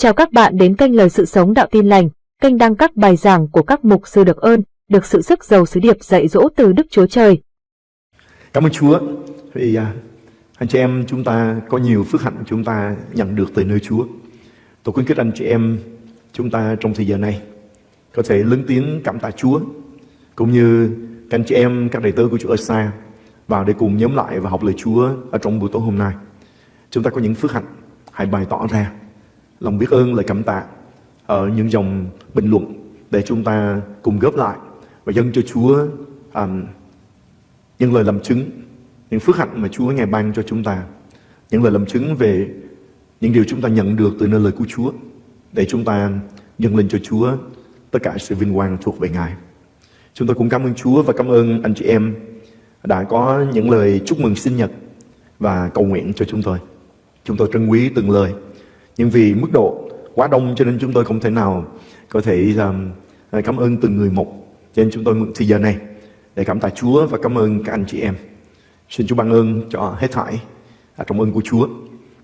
Chào các bạn đến kênh Lời Sự Sống Đạo Tin Lành, kênh đăng các bài giảng của các mục sư được ơn, được sự sức giàu sứ điệp dạy dỗ từ Đức Chúa Trời. Cảm ơn Chúa vì à, anh chị em chúng ta có nhiều phước hạnh chúng ta nhận được từ nơi Chúa. Tôi khuyến khích anh chị em chúng ta trong thời giờ này có thể lớn tiếng cảm tạ Chúa cũng như các anh chị em các đầy tớ của Chúa ở xa vào để cùng nhóm lại và học lời Chúa ở trong buổi tối hôm nay. Chúng ta có những phước hạnh hãy bày tỏ ra lòng biết ơn lời cảm tạ ở những dòng bình luận để chúng ta cùng góp lại và dâng cho Chúa um, những lời làm chứng, những phước hạnh mà Chúa ngài ban cho chúng ta, những lời làm chứng về những điều chúng ta nhận được từ nơi lời của Chúa để chúng ta dâng lên cho Chúa tất cả sự vinh quang thuộc về Ngài. Chúng tôi cũng cảm ơn Chúa và cảm ơn anh chị em đã có những lời chúc mừng sinh nhật và cầu nguyện cho chúng tôi. Chúng tôi trân quý từng lời nhưng vì mức độ quá đông cho nên chúng tôi không thể nào có thể um, à, cảm ơn từng người một. Cho nên chúng tôi mượn thời giờ này để cảm tạ Chúa và cảm ơn các anh chị em. Xin Chúa ban ơn cho hết thảy à, trong ơn của Chúa.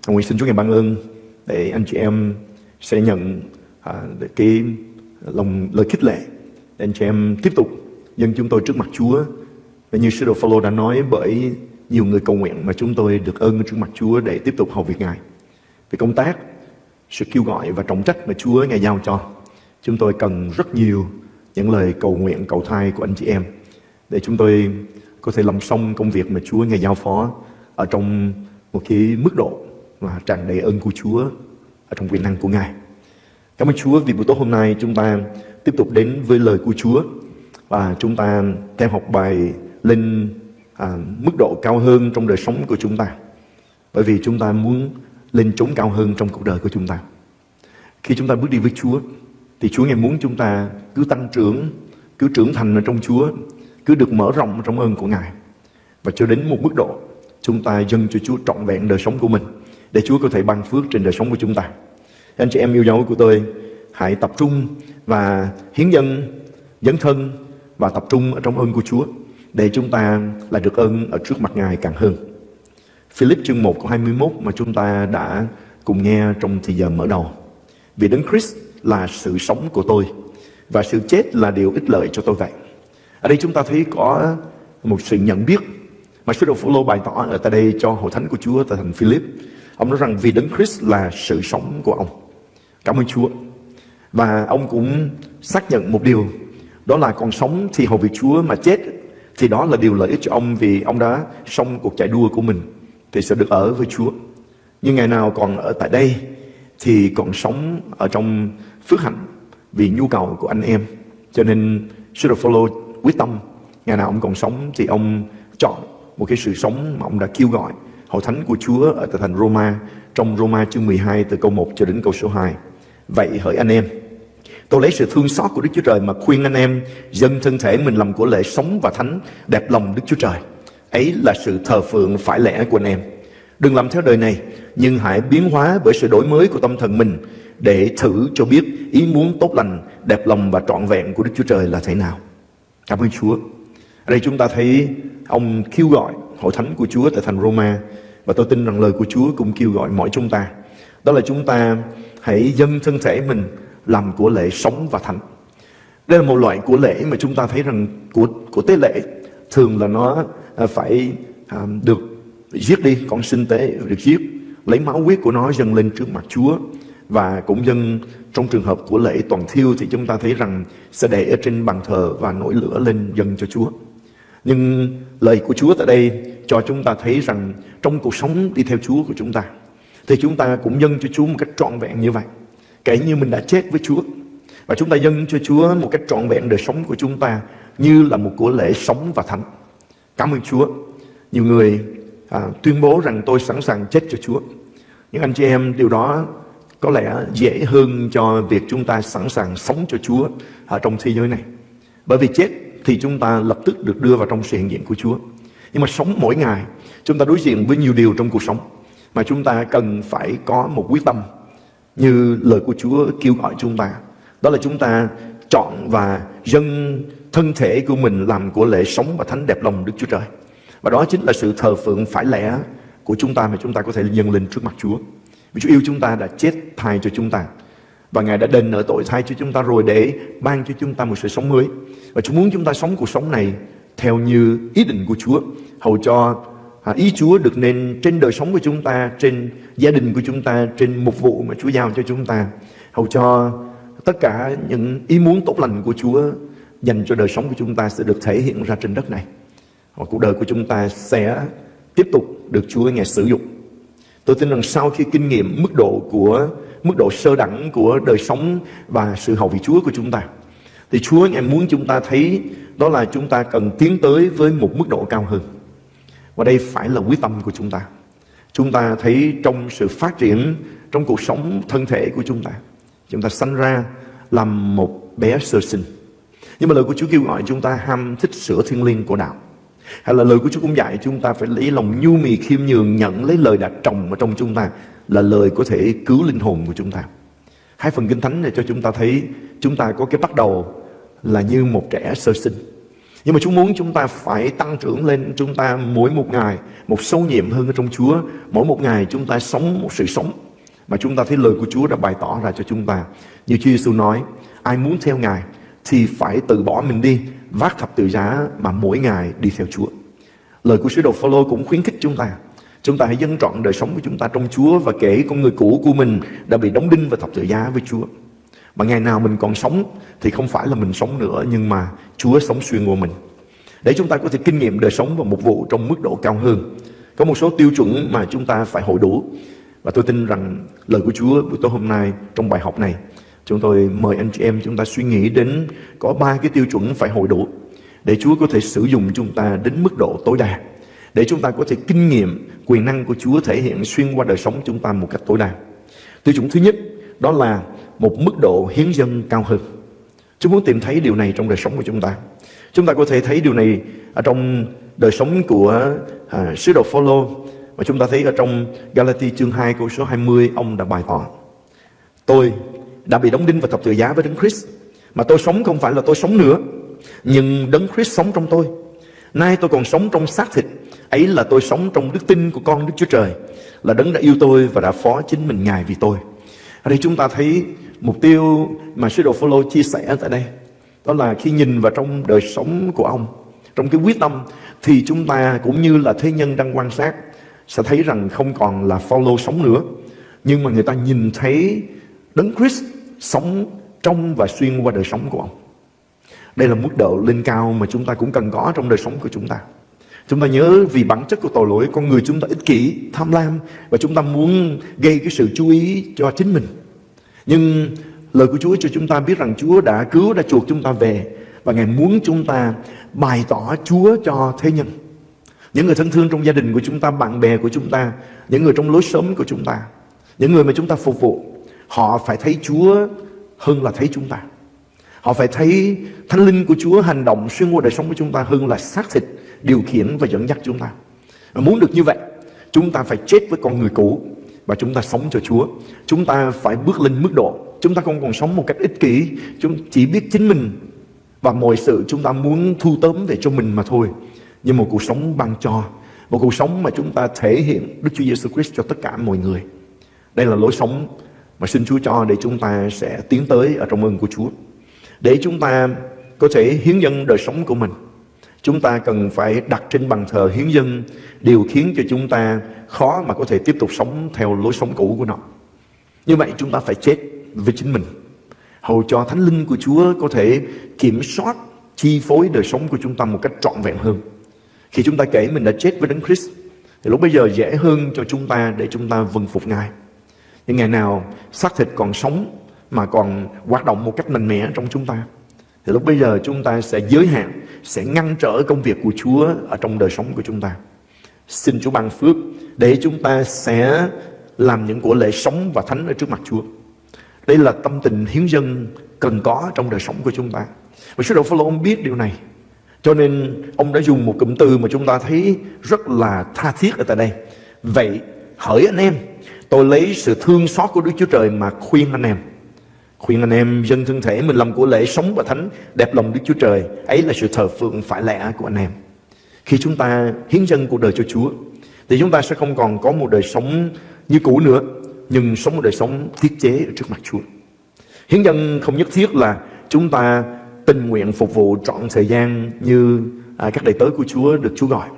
Nguyện xin Chúa ngài ban ơn để anh chị em sẽ nhận à, cái lòng lời khích lệ để anh chị em tiếp tục dân chúng tôi trước mặt Chúa. Và như sư đồ Phaolô đã nói bởi nhiều người cầu nguyện mà chúng tôi được ơn trước mặt Chúa để tiếp tục hầu việc Ngài. Về công tác sự kêu gọi và trọng trách mà Chúa Ngài giao cho. Chúng tôi cần rất nhiều những lời cầu nguyện, cầu thai của anh chị em để chúng tôi có thể làm xong công việc mà Chúa Ngài giao phó ở trong một cái mức độ mà tràn đầy ơn của Chúa ở trong quyền năng của Ngài. Cảm ơn Chúa vì buổi tối hôm nay chúng ta tiếp tục đến với lời của Chúa và chúng ta theo học bài lên à, mức độ cao hơn trong đời sống của chúng ta. Bởi vì chúng ta muốn lên chốn cao hơn trong cuộc đời của chúng ta. Khi chúng ta bước đi với Chúa, thì Chúa ngày muốn chúng ta cứ tăng trưởng, cứ trưởng thành ở trong Chúa, cứ được mở rộng trong ơn của Ngài. Và cho đến một mức độ, chúng ta dâng cho Chúa trọn vẹn đời sống của mình, để Chúa có thể ban phước trên đời sống của chúng ta. Anh chị em yêu dấu của tôi, hãy tập trung và hiến dân, dấn thân và tập trung ở trong ơn của Chúa, để chúng ta là được ơn ở trước mặt Ngài càng hơn. Philip chương 1 câu 21 mà chúng ta đã cùng nghe trong thời giờ mở đầu. Vì Đấng Christ là sự sống của tôi và sự chết là điều ích lợi cho tôi vậy. Ở đây chúng ta thấy có một sự nhận biết mà sứ đồ Phaolô bày tỏ ở tại đây cho hội thánh của Chúa, tại thành Philip. Ông nói rằng vì Đấng Christ là sự sống của ông. Cảm ơn Chúa. Và ông cũng xác nhận một điều, đó là còn sống thì hầu việc Chúa mà chết thì đó là điều lợi ích cho ông vì ông đã xong cuộc chạy đua của mình thì sẽ được ở với Chúa. Nhưng ngày nào còn ở tại đây thì còn sống ở trong phước hạnh vì nhu cầu của anh em. Cho nên sư đồ quyết tâm ngày nào ông còn sống thì ông chọn một cái sự sống mà ông đã kêu gọi hội thánh của Chúa ở tại thành Roma trong Roma chương 12 từ câu 1 cho đến câu số 2. Vậy hỡi anh em, tôi lấy sự thương xót của Đức Chúa Trời mà khuyên anh em dâng thân thể mình làm của lễ sống và thánh đẹp lòng Đức Chúa Trời. Ấy là sự thờ phượng phải lẽ của anh em. Đừng làm theo đời này, nhưng hãy biến hóa bởi sự đổi mới của tâm thần mình để thử cho biết ý muốn tốt lành, đẹp lòng và trọn vẹn của Đức Chúa Trời là thế nào. Cảm ơn Chúa. Ở đây chúng ta thấy ông kêu gọi hội thánh của Chúa tại thành Roma và tôi tin rằng lời của Chúa cũng kêu gọi mỗi chúng ta. Đó là chúng ta hãy dâng thân thể mình làm của lễ sống và thánh. Đây là một loại của lễ mà chúng ta thấy rằng của của tế lễ thường là nó À, phải à, được giết đi, con sinh tế được giết, lấy máu huyết của nó dâng lên trước mặt Chúa và cũng dâng trong trường hợp của lễ toàn thiêu thì chúng ta thấy rằng sẽ để ở trên bàn thờ và nổi lửa lên dâng cho Chúa. Nhưng lời của Chúa tại đây cho chúng ta thấy rằng trong cuộc sống đi theo Chúa của chúng ta, thì chúng ta cũng dâng cho Chúa một cách trọn vẹn như vậy. Kể như mình đã chết với Chúa và chúng ta dâng cho Chúa một cách trọn vẹn đời sống của chúng ta như là một của lễ sống và thánh. Cảm ơn Chúa. Nhiều người à, tuyên bố rằng tôi sẵn sàng chết cho Chúa. Nhưng anh chị em, điều đó có lẽ dễ hơn cho việc chúng ta sẵn sàng sống cho Chúa ở trong thế giới này. Bởi vì chết thì chúng ta lập tức được đưa vào trong sự hiện diện của Chúa. Nhưng mà sống mỗi ngày, chúng ta đối diện với nhiều điều trong cuộc sống mà chúng ta cần phải có một quyết tâm như lời của Chúa kêu gọi chúng ta. Đó là chúng ta chọn và dâng thân thể của mình làm của lễ sống và thánh đẹp lòng Đức Chúa Trời. Và đó chính là sự thờ phượng phải lẽ của chúng ta mà chúng ta có thể dâng lên trước mặt Chúa. Vì Chúa yêu chúng ta đã chết thay cho chúng ta và Ngài đã đền nợ tội thay cho chúng ta rồi để ban cho chúng ta một sự sống mới. Và Chúa muốn chúng ta sống cuộc sống này theo như ý định của Chúa, hầu cho à, ý Chúa được nên trên đời sống của chúng ta, trên gia đình của chúng ta, trên mục vụ mà Chúa giao cho chúng ta, hầu cho tất cả những ý muốn tốt lành của Chúa dành cho đời sống của chúng ta sẽ được thể hiện ra trên đất này. Và cuộc đời của chúng ta sẽ tiếp tục được Chúa Ngài sử dụng. Tôi tin rằng sau khi kinh nghiệm mức độ của mức độ sơ đẳng của đời sống và sự hầu vị Chúa của chúng ta, thì Chúa Ngài muốn chúng ta thấy đó là chúng ta cần tiến tới với một mức độ cao hơn. Và đây phải là quyết tâm của chúng ta. Chúng ta thấy trong sự phát triển trong cuộc sống thân thể của chúng ta, chúng ta sanh ra làm một bé sơ sinh. Nhưng mà lời của Chúa kêu gọi chúng ta ham thích sửa thiên liêng của đạo. Hay là lời của Chúa cũng dạy chúng ta phải lấy lòng nhu mì khiêm nhường nhận lấy lời đã trồng ở trong chúng ta là lời có thể cứu linh hồn của chúng ta. Hai phần kinh thánh này cho chúng ta thấy chúng ta có cái bắt đầu là như một trẻ sơ sinh. Nhưng mà Chúa muốn chúng ta phải tăng trưởng lên chúng ta mỗi một ngày một sâu nhiệm hơn ở trong Chúa. Mỗi một ngày chúng ta sống một sự sống mà chúng ta thấy lời của Chúa đã bày tỏ ra cho chúng ta. Như Chúa Giêsu nói, ai muốn theo Ngài thì phải từ bỏ mình đi, vác thập tự giá mà mỗi ngày đi theo Chúa. Lời của sứ đồ Phaolô cũng khuyến khích chúng ta. Chúng ta hãy dân trọn đời sống của chúng ta trong Chúa và kể con người cũ của mình đã bị đóng đinh và thập tự giá với Chúa. Mà ngày nào mình còn sống thì không phải là mình sống nữa nhưng mà Chúa sống xuyên qua mình. Để chúng ta có thể kinh nghiệm đời sống và mục vụ trong mức độ cao hơn. Có một số tiêu chuẩn mà chúng ta phải hội đủ. Và tôi tin rằng lời của Chúa buổi tối hôm nay trong bài học này Chúng tôi mời anh chị em chúng ta suy nghĩ đến có ba cái tiêu chuẩn phải hội đủ để Chúa có thể sử dụng chúng ta đến mức độ tối đa. Để chúng ta có thể kinh nghiệm quyền năng của Chúa thể hiện xuyên qua đời sống chúng ta một cách tối đa. Tiêu chuẩn thứ nhất đó là một mức độ hiến dân cao hơn. Chúng muốn tìm thấy điều này trong đời sống của chúng ta. Chúng ta có thể thấy điều này ở trong đời sống của à, sứ đồ Phaolô mà chúng ta thấy ở trong Galati chương 2 câu số 20 ông đã bày tỏ. Tôi đã bị đóng đinh và thập tự giá với Đấng Christ. Mà tôi sống không phải là tôi sống nữa, nhưng Đấng Christ sống trong tôi. Nay tôi còn sống trong xác thịt, ấy là tôi sống trong đức tin của con Đức Chúa Trời, là Đấng đã yêu tôi và đã phó chính mình Ngài vì tôi. Ở đây chúng ta thấy mục tiêu mà sứ đồ Phaolô chia sẻ tại đây, đó là khi nhìn vào trong đời sống của ông, trong cái quyết tâm thì chúng ta cũng như là thế nhân đang quan sát sẽ thấy rằng không còn là Phaolô sống nữa, nhưng mà người ta nhìn thấy Đấng Christ sống trong và xuyên qua đời sống của ông. Đây là mức độ lên cao mà chúng ta cũng cần có trong đời sống của chúng ta. Chúng ta nhớ vì bản chất của tội lỗi con người chúng ta ích kỷ, tham lam và chúng ta muốn gây cái sự chú ý cho chính mình. Nhưng lời của Chúa cho chúng ta biết rằng Chúa đã cứu, đã chuộc chúng ta về và Ngài muốn chúng ta bày tỏ Chúa cho thế nhân. Những người thân thương trong gia đình của chúng ta, bạn bè của chúng ta, những người trong lối sống của chúng ta, những người mà chúng ta phục vụ Họ phải thấy Chúa hơn là thấy chúng ta. Họ phải thấy Thánh Linh của Chúa hành động xuyên qua đời sống của chúng ta hơn là xác thịt điều khiển và dẫn dắt chúng ta. Và muốn được như vậy, chúng ta phải chết với con người cũ và chúng ta sống cho Chúa. Chúng ta phải bước lên mức độ. Chúng ta không còn sống một cách ích kỷ, chúng chỉ biết chính mình và mọi sự chúng ta muốn thu tóm về cho mình mà thôi. Nhưng một cuộc sống ban cho, một cuộc sống mà chúng ta thể hiện Đức Chúa Giêsu Christ cho tất cả mọi người. Đây là lối sống mà xin Chúa cho để chúng ta sẽ tiến tới ở trong ơn của Chúa. Để chúng ta có thể hiến dân đời sống của mình. Chúng ta cần phải đặt trên bàn thờ hiến dân điều khiến cho chúng ta khó mà có thể tiếp tục sống theo lối sống cũ của nó. Như vậy chúng ta phải chết với chính mình. Hầu cho Thánh Linh của Chúa có thể kiểm soát, chi phối đời sống của chúng ta một cách trọn vẹn hơn. Khi chúng ta kể mình đã chết với Đấng Christ, thì lúc bây giờ dễ hơn cho chúng ta để chúng ta vâng phục Ngài những ngày nào xác thịt còn sống mà còn hoạt động một cách mạnh mẽ trong chúng ta thì lúc bây giờ chúng ta sẽ giới hạn, sẽ ngăn trở công việc của Chúa ở trong đời sống của chúng ta. Xin Chúa ban phước để chúng ta sẽ làm những của lễ sống và thánh ở trước mặt Chúa. Đây là tâm tình hiến dân cần có trong đời sống của chúng ta. Và sứ đồ Phaolô ông biết điều này. Cho nên ông đã dùng một cụm từ mà chúng ta thấy rất là tha thiết ở tại đây. Vậy hỡi anh em Tôi lấy sự thương xót của Đức Chúa Trời mà khuyên anh em. Khuyên anh em dân thân thể mình làm của lễ sống và thánh đẹp lòng Đức Chúa Trời. Ấy là sự thờ phượng phải lẽ của anh em. Khi chúng ta hiến dân cuộc đời cho Chúa thì chúng ta sẽ không còn có một đời sống như cũ nữa nhưng sống một đời sống thiết chế ở trước mặt Chúa. Hiến dân không nhất thiết là chúng ta tình nguyện phục vụ trọn thời gian như à, các đầy tớ của Chúa được Chúa gọi.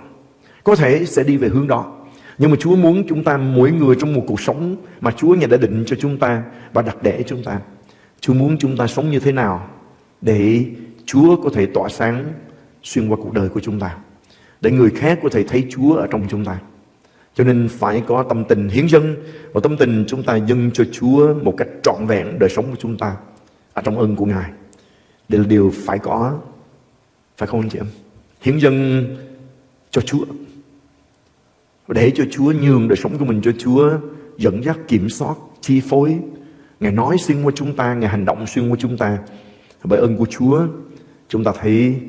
Có thể sẽ đi về hướng đó. Nhưng mà Chúa muốn chúng ta mỗi người trong một cuộc sống mà Chúa Ngài đã định cho chúng ta và đặt để chúng ta. Chúa muốn chúng ta sống như thế nào để Chúa có thể tỏa sáng xuyên qua cuộc đời của chúng ta. Để người khác có thể thấy Chúa ở trong chúng ta. Cho nên phải có tâm tình hiến dân và tâm tình chúng ta dâng cho Chúa một cách trọn vẹn đời sống của chúng ta ở trong ơn của Ngài. Đây là điều phải có, phải không anh chị em? Hiến dân cho Chúa. Để cho Chúa nhường đời sống của mình cho Chúa dẫn dắt, kiểm soát, chi phối. Ngài nói xuyên qua chúng ta, Ngài hành động xuyên qua chúng ta. Bởi ơn của Chúa, chúng ta thấy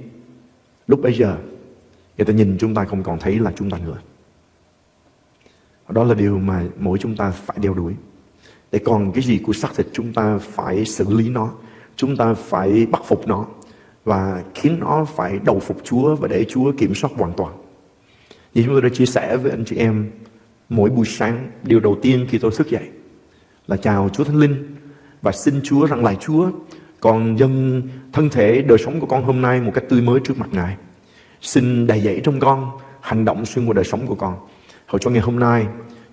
lúc bây giờ người ta nhìn chúng ta không còn thấy là chúng ta nữa. Đó là điều mà mỗi chúng ta phải đeo đuổi. Để còn cái gì của xác thịt chúng ta phải xử lý nó. Chúng ta phải bắt phục nó. Và khiến nó phải đầu phục Chúa và để Chúa kiểm soát hoàn toàn. Như chúng tôi đã chia sẻ với anh chị em mỗi buổi sáng, điều đầu tiên khi tôi thức dậy là chào Chúa Thánh Linh và xin Chúa rằng lại Chúa còn dân thân thể đời sống của con hôm nay một cách tươi mới trước mặt Ngài. Xin đầy dẫy trong con, hành động xuyên qua đời sống của con. Hầu cho ngày hôm nay,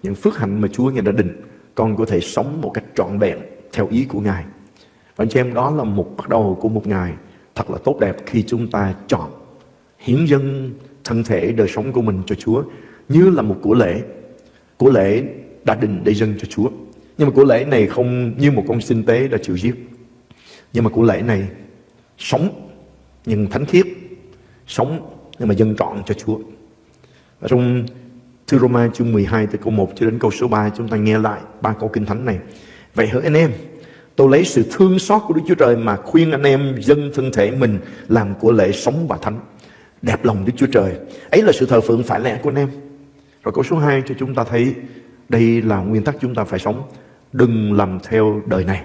những phước hạnh mà Chúa Ngài đã định, con có thể sống một cách trọn vẹn theo ý của Ngài. Và anh chị em đó là một bắt đầu của một ngày thật là tốt đẹp khi chúng ta chọn hiến dân thân thể đời sống của mình cho Chúa như là một của lễ. Của lễ đã định để dâng cho Chúa. Nhưng mà của lễ này không như một con sinh tế đã chịu giết. Nhưng mà của lễ này sống nhưng thánh khiết, sống nhưng mà dâng trọn cho Chúa. Và trong Thư Roma chương 12 từ câu 1 cho đến câu số 3 chúng ta nghe lại ba câu kinh thánh này. Vậy hỡi anh em, tôi lấy sự thương xót của Đức Chúa Trời mà khuyên anh em dâng thân thể mình làm của lễ sống và thánh. Đẹp lòng Đức Chúa Trời. Ấy là sự thờ phượng phải lẽ của anh em. Rồi câu số 2 cho chúng ta thấy đây là nguyên tắc chúng ta phải sống. Đừng làm theo đời này.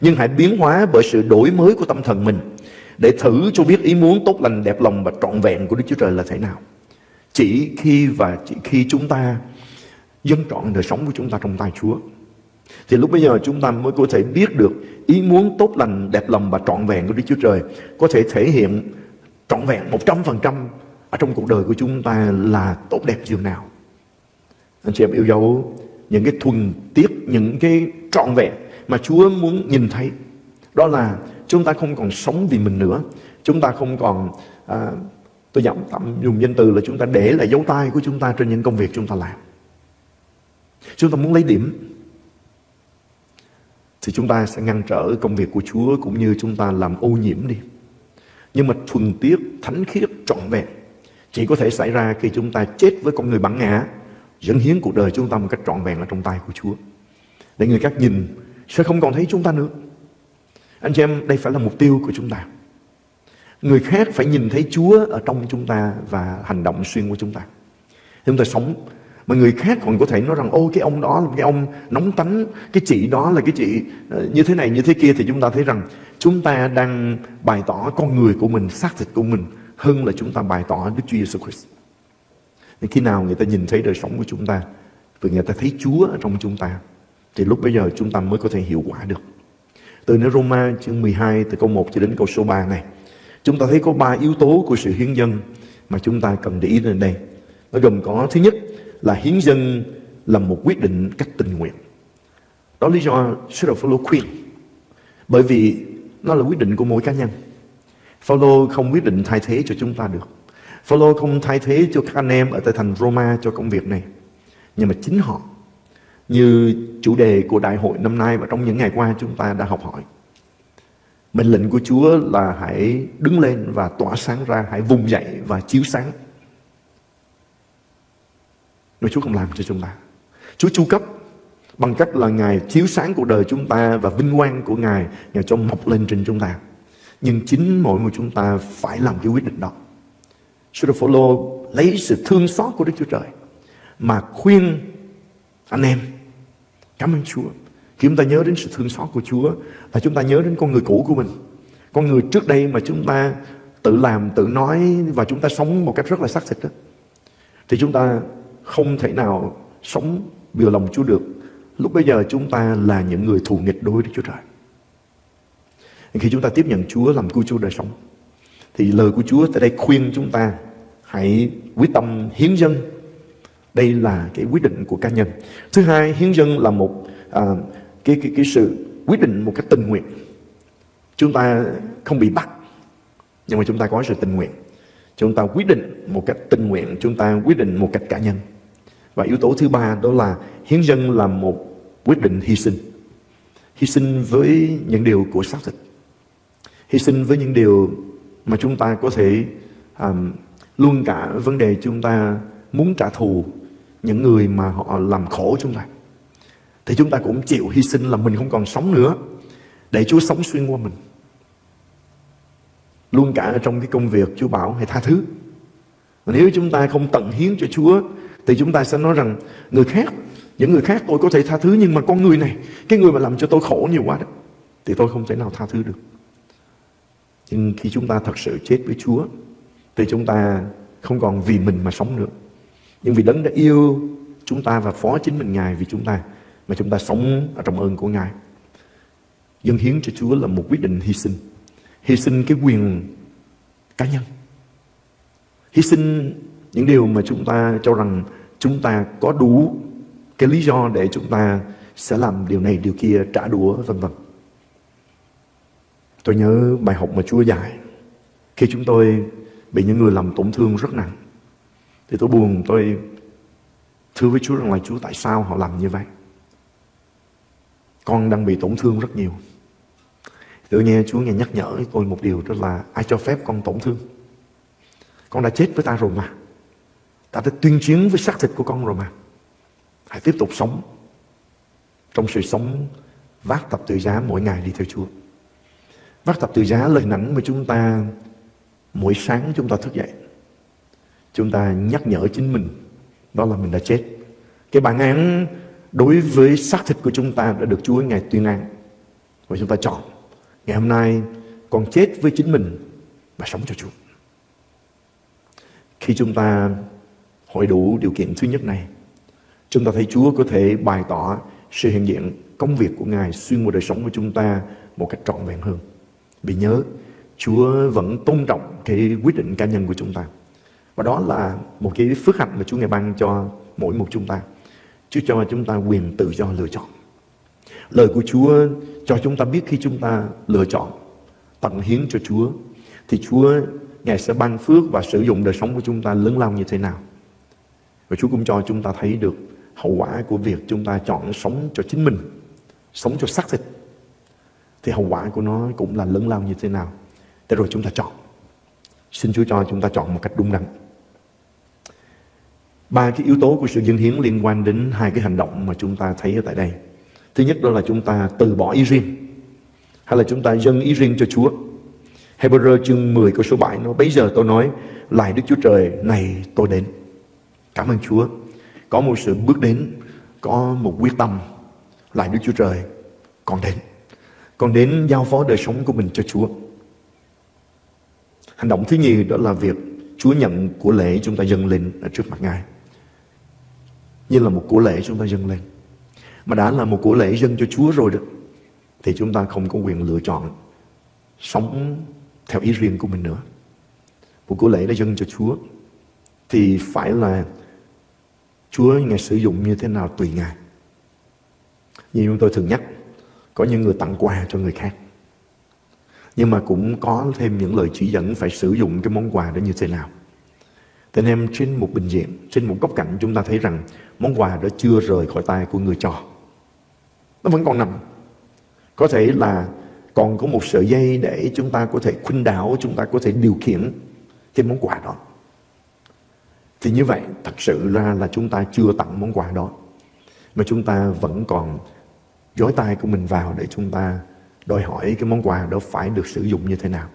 Nhưng hãy biến hóa bởi sự đổi mới của tâm thần mình để thử cho biết ý muốn tốt lành đẹp lòng và trọn vẹn của Đức Chúa Trời là thế nào. Chỉ khi và chỉ khi chúng ta dân trọn đời sống của chúng ta trong tay Chúa thì lúc bây giờ chúng ta mới có thể biết được ý muốn tốt lành, đẹp lòng và trọn vẹn của Đức Chúa Trời có thể thể hiện trọn vẹn 100% ở trong cuộc đời của chúng ta là tốt đẹp dường nào. Anh chị em yêu dấu những cái thuần tiết, những cái trọn vẹn mà Chúa muốn nhìn thấy. Đó là chúng ta không còn sống vì mình nữa. Chúng ta không còn à, Tôi giảm tạm dùng danh từ là chúng ta để lại dấu tay của chúng ta trên những công việc chúng ta làm. Chúng ta muốn lấy điểm thì chúng ta sẽ ngăn trở công việc của Chúa cũng như chúng ta làm ô nhiễm đi. Nhưng mà thuần tiết, thánh khiết, trọn vẹn chỉ có thể xảy ra khi chúng ta chết với con người bản ngã, dẫn hiến cuộc đời chúng ta một cách trọn vẹn ở trong tay của Chúa. Để người khác nhìn sẽ không còn thấy chúng ta nữa. Anh chị em, đây phải là mục tiêu của chúng ta. Người khác phải nhìn thấy Chúa ở trong chúng ta và hành động xuyên qua chúng ta. Chúng ta sống mà người khác còn có thể nói rằng ô cái ông đó là cái ông nóng tánh cái chị đó là cái chị ờ, như thế này như thế kia thì chúng ta thấy rằng chúng ta đang bày tỏ con người của mình, xác thịt của mình hơn là chúng ta bày tỏ Đức Chúa Giêsu Christ. Nên khi nào người ta nhìn thấy đời sống của chúng ta và người ta thấy Chúa ở trong chúng ta, thì lúc bây giờ chúng ta mới có thể hiệu quả được. Từ nơi Roma chương 12 từ câu 1 cho đến câu số 3 này, Chúng ta thấy có ba yếu tố của sự hiến dân mà chúng ta cần để ý đến đây. Nó gồm có, thứ nhất là hiến dân là một quyết định cách tình nguyện. Đó lý do sứ đồ Phaolô khuyên. Bởi vì nó là quyết định của mỗi cá nhân. Phaolô không quyết định thay thế cho chúng ta được. Phaolô không thay thế cho các anh em ở tại thành Roma cho công việc này. Nhưng mà chính họ như chủ đề của đại hội năm nay và trong những ngày qua chúng ta đã học hỏi Mệnh lệnh của Chúa là hãy đứng lên và tỏa sáng ra, hãy vùng dậy và chiếu sáng. Nếu Chúa không làm cho chúng ta. Chúa chu cấp bằng cách là Ngài chiếu sáng cuộc đời chúng ta và vinh quang của Ngài, Ngài cho mọc lên trên chúng ta. Nhưng chính mỗi người chúng ta phải làm cái quyết định đó. Sứ đồ Phaolô lấy sự thương xót của Đức Chúa Trời mà khuyên anh em cảm ơn Chúa khi chúng ta nhớ đến sự thương xót của Chúa là chúng ta nhớ đến con người cũ của mình. Con người trước đây mà chúng ta tự làm, tự nói và chúng ta sống một cách rất là xác thịt đó. Thì chúng ta không thể nào sống vừa lòng Chúa được. Lúc bây giờ chúng ta là những người thù nghịch đối với Chúa Trời. khi chúng ta tiếp nhận Chúa làm cứu Chúa đời sống thì lời của Chúa tại đây khuyên chúng ta hãy quyết tâm hiến dân. Đây là cái quyết định của cá nhân. Thứ hai hiến dân là một à, cái, cái cái sự quyết định một cách tình nguyện. Chúng ta không bị bắt nhưng mà chúng ta có sự tình nguyện. Chúng ta quyết định một cách tình nguyện chúng ta quyết định một cách cá nhân. Và yếu tố thứ ba đó là hiến dân là một quyết định hy sinh. Hy sinh với những điều của xác thịt. Hy sinh với những điều mà chúng ta có thể um, luôn cả vấn đề chúng ta muốn trả thù những người mà họ làm khổ chúng ta. Thì chúng ta cũng chịu hy sinh là mình không còn sống nữa để Chúa sống xuyên qua mình. Luôn cả trong cái công việc Chúa bảo hãy tha thứ. Nếu chúng ta không tận hiến cho Chúa thì chúng ta sẽ nói rằng người khác những người khác tôi có thể tha thứ, nhưng mà con người này, cái người mà làm cho tôi khổ nhiều quá đó, thì tôi không thể nào tha thứ được. Nhưng khi chúng ta thật sự chết với Chúa, thì chúng ta không còn vì mình mà sống nữa. Nhưng vì đấng đã yêu chúng ta và phó chính mình Ngài vì chúng ta, mà chúng ta sống ở trong ơn của Ngài. Dân hiến cho Chúa là một quyết định hy sinh. Hy sinh cái quyền cá nhân. Hy sinh những điều mà chúng ta cho rằng chúng ta có đủ cái lý do để chúng ta sẽ làm điều này, điều kia, trả đũa, vân vân. Tôi nhớ bài học mà Chúa dạy. Khi chúng tôi bị những người làm tổn thương rất nặng, thì tôi buồn, tôi thưa với Chúa rằng là Chúa tại sao họ làm như vậy? Con đang bị tổn thương rất nhiều. Tự nghe Chúa nghe nhắc nhở tôi một điều, đó là ai cho phép con tổn thương? Con đã chết với ta rồi mà. Ta đã tuyên chiến với xác thịt của con rồi mà hãy tiếp tục sống trong sự sống vác tập tự giá mỗi ngày đi theo Chúa. Vác tập tự giá lời nảnh mà chúng ta, mỗi sáng chúng ta thức dậy, chúng ta nhắc nhở chính mình đó là mình đã chết. Cái bản án đối với xác thịt của chúng ta đã được Chúa Ngài tuyên án. Và chúng ta chọn ngày hôm nay còn chết với chính mình và sống cho Chúa. Khi chúng ta hội đủ điều kiện thứ nhất này chúng ta thấy Chúa có thể bày tỏ sự hiện diện, công việc của Ngài, xuyên qua đời sống của chúng ta một cách trọn vẹn hơn. Vì nhớ, Chúa vẫn tôn trọng cái quyết định cá nhân của chúng ta. Và đó là một cái phước hạnh mà Chúa Ngài ban cho mỗi một chúng ta. Chúa cho chúng ta quyền tự do lựa chọn. Lời của Chúa cho chúng ta biết khi chúng ta lựa chọn, tận hiến cho Chúa, thì Chúa, Ngài sẽ ban phước và sử dụng đời sống của chúng ta lớn lao như thế nào. Và Chúa cũng cho chúng ta thấy được hậu quả của việc chúng ta chọn sống cho chính mình, sống cho xác thịt. Thì hậu quả của nó cũng là lớn lao như thế nào. Để rồi chúng ta chọn. Xin Chúa cho chúng ta chọn một cách đúng đắn. Ba cái yếu tố của sự dân hiến liên quan đến hai cái hành động mà chúng ta thấy ở tại đây. Thứ nhất đó là chúng ta từ bỏ ý riêng hay là chúng ta dâng ý riêng cho Chúa. Hebrew chương 10 câu số 7 nó bây giờ tôi nói lại Đức Chúa Trời này tôi đến. Cảm ơn Chúa. Có một sự bước đến, có một quyết tâm lại Đức Chúa Trời còn đến. Còn đến giao phó đời sống của mình cho Chúa. Hành động thứ nhì đó là việc Chúa nhận của lễ chúng ta dâng lên ở trước mặt Ngài. Như là một của lễ chúng ta dâng lên mà đã là một của lễ dâng cho Chúa rồi đó thì chúng ta không có quyền lựa chọn sống theo ý riêng của mình nữa. Một của lễ đã dâng cho Chúa thì phải là Chúa Ngài sử dụng như thế nào tùy Ngài. Như chúng tôi thường nhắc, có những người tặng quà cho người khác. Nhưng mà cũng có thêm những lời chỉ dẫn phải sử dụng cái món quà đó như thế nào. Thế nên em trên một bình diện, trên một góc cạnh chúng ta thấy rằng món quà đó chưa rời khỏi tay của người cho nó vẫn còn nằm có thể là còn có một sợi dây để chúng ta có thể khuynh đảo chúng ta có thể điều khiển cái món quà đó thì như vậy thật sự ra là chúng ta chưa tặng món quà đó mà chúng ta vẫn còn dối tay của mình vào để chúng ta đòi hỏi cái món quà đó phải được sử dụng như thế nào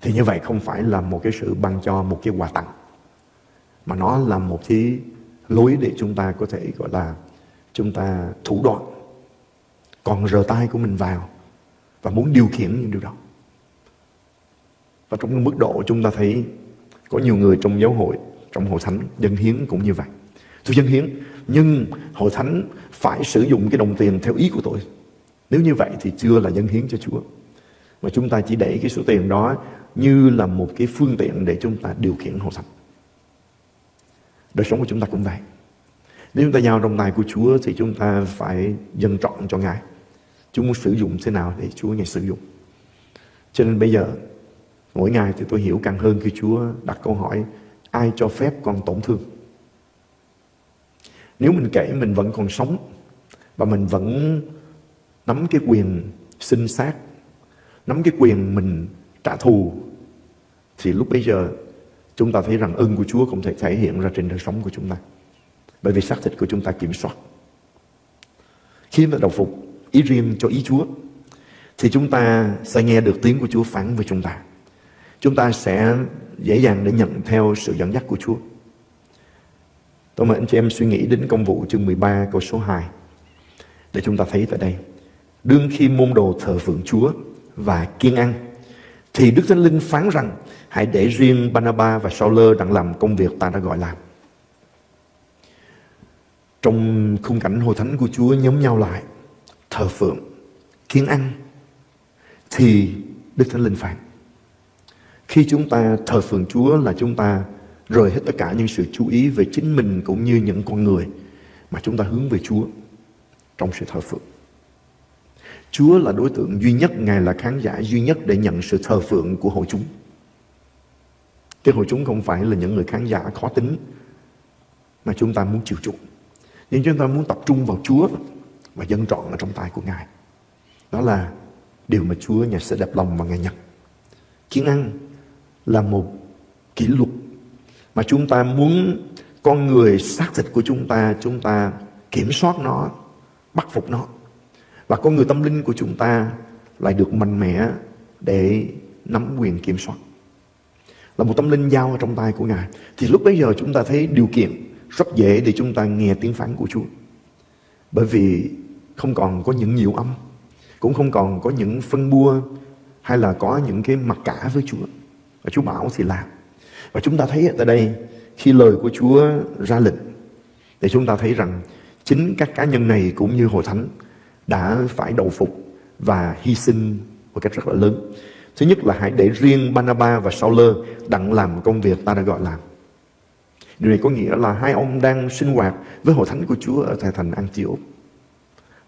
thì như vậy không phải là một cái sự ban cho một cái quà tặng mà nó là một cái lối để chúng ta có thể gọi là chúng ta thủ đoạn còn rờ tay của mình vào và muốn điều khiển những điều đó. Và trong mức độ chúng ta thấy có nhiều người trong giáo hội, trong hội thánh, dân hiến cũng như vậy. Tôi dân hiến, nhưng hội thánh phải sử dụng cái đồng tiền theo ý của tôi. Nếu như vậy thì chưa là dân hiến cho Chúa. Mà chúng ta chỉ để cái số tiền đó như là một cái phương tiện để chúng ta điều khiển hội thánh. Đời sống của chúng ta cũng vậy. Nếu chúng ta giao trong tay của Chúa thì chúng ta phải dân trọn cho Ngài. Chúa muốn sử dụng thế nào để Chúa Ngài sử dụng. Cho nên bây giờ, mỗi ngày thì tôi hiểu càng hơn khi Chúa đặt câu hỏi ai cho phép con tổn thương. Nếu mình kể mình vẫn còn sống và mình vẫn nắm cái quyền sinh sát, nắm cái quyền mình trả thù thì lúc bây giờ chúng ta thấy rằng ơn của Chúa không thể thể hiện ra trên đời sống của chúng ta. Bởi vì xác thịt của chúng ta kiểm soát. Khi mà đầu phục ý riêng cho ý Chúa thì chúng ta sẽ nghe được tiếng của Chúa phán với chúng ta. Chúng ta sẽ dễ dàng để nhận theo sự dẫn dắt của Chúa. Tôi mời anh chị em suy nghĩ đến công vụ chương 13 câu số 2 để chúng ta thấy tại đây. Đương khi môn đồ thờ phượng Chúa và kiên ăn thì Đức Thánh Linh phán rằng hãy để riêng Banaba và Sauler đang làm công việc ta đã gọi làm. Trong khung cảnh hội thánh của Chúa nhóm nhau lại, thờ phượng, kiên ăn, thì Đức Thánh Linh phán. Khi chúng ta thờ phượng Chúa là chúng ta rời hết tất cả những sự chú ý về chính mình cũng như những con người mà chúng ta hướng về Chúa trong sự thờ phượng. Chúa là đối tượng duy nhất, Ngài là khán giả duy nhất để nhận sự thờ phượng của hội chúng. Cái hội chúng không phải là những người khán giả khó tính mà chúng ta muốn chịu chuộng. Nhưng chúng ta muốn tập trung vào Chúa và dân trọn ở trong tay của Ngài. Đó là điều mà Chúa nhà sẽ đẹp lòng và Ngài nhận. Kiến ăn là một kỷ luật mà chúng ta muốn con người xác thịt của chúng ta, chúng ta kiểm soát nó, bắt phục nó. Và con người tâm linh của chúng ta lại được mạnh mẽ để nắm quyền kiểm soát. Là một tâm linh giao trong tay của Ngài. Thì lúc bấy giờ chúng ta thấy điều kiện rất dễ để chúng ta nghe tiếng phán của Chúa. Bởi vì không còn có những nhiều âm, cũng không còn có những phân bua hay là có những cái mặc cả với Chúa. Và Chúa bảo thì làm. Và chúng ta thấy ở đây khi lời của Chúa ra lệnh để chúng ta thấy rằng chính các cá nhân này cũng như hội thánh đã phải đầu phục và hy sinh một cách rất là lớn. Thứ nhất là hãy để riêng Banaba và Sauler đặng làm công việc ta đã gọi làm. Điều này có nghĩa là hai ông đang sinh hoạt với hội thánh của Chúa ở tại thành Antioch.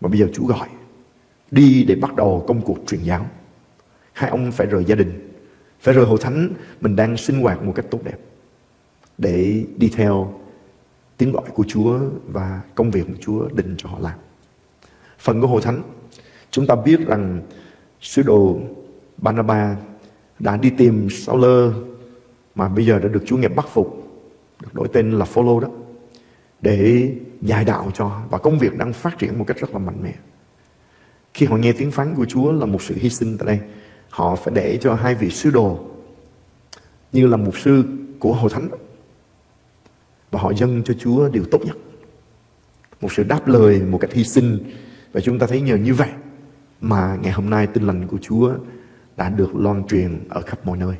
mà bây giờ Chúa gọi đi để bắt đầu công cuộc truyền giáo. Hai ông phải rời gia đình, phải rời hội thánh mình đang sinh hoạt một cách tốt đẹp để đi theo tiếng gọi của Chúa và công việc của Chúa định cho họ làm. Phần của hội thánh, chúng ta biết rằng sứ đồ Barnabas đã đi tìm Sauler mà bây giờ đã được Chúa nghiệp bắt phục, được đổi tên là Follow đó, để dạy đạo cho và công việc đang phát triển một cách rất là mạnh mẽ. Khi họ nghe tiếng phán của Chúa là một sự hy sinh tại đây, họ phải để cho hai vị sứ đồ như là mục sư của hội thánh và họ dâng cho Chúa điều tốt nhất. Một sự đáp lời một cách hy sinh và chúng ta thấy nhờ như vậy mà ngày hôm nay tin lành của Chúa đã được loan truyền ở khắp mọi nơi.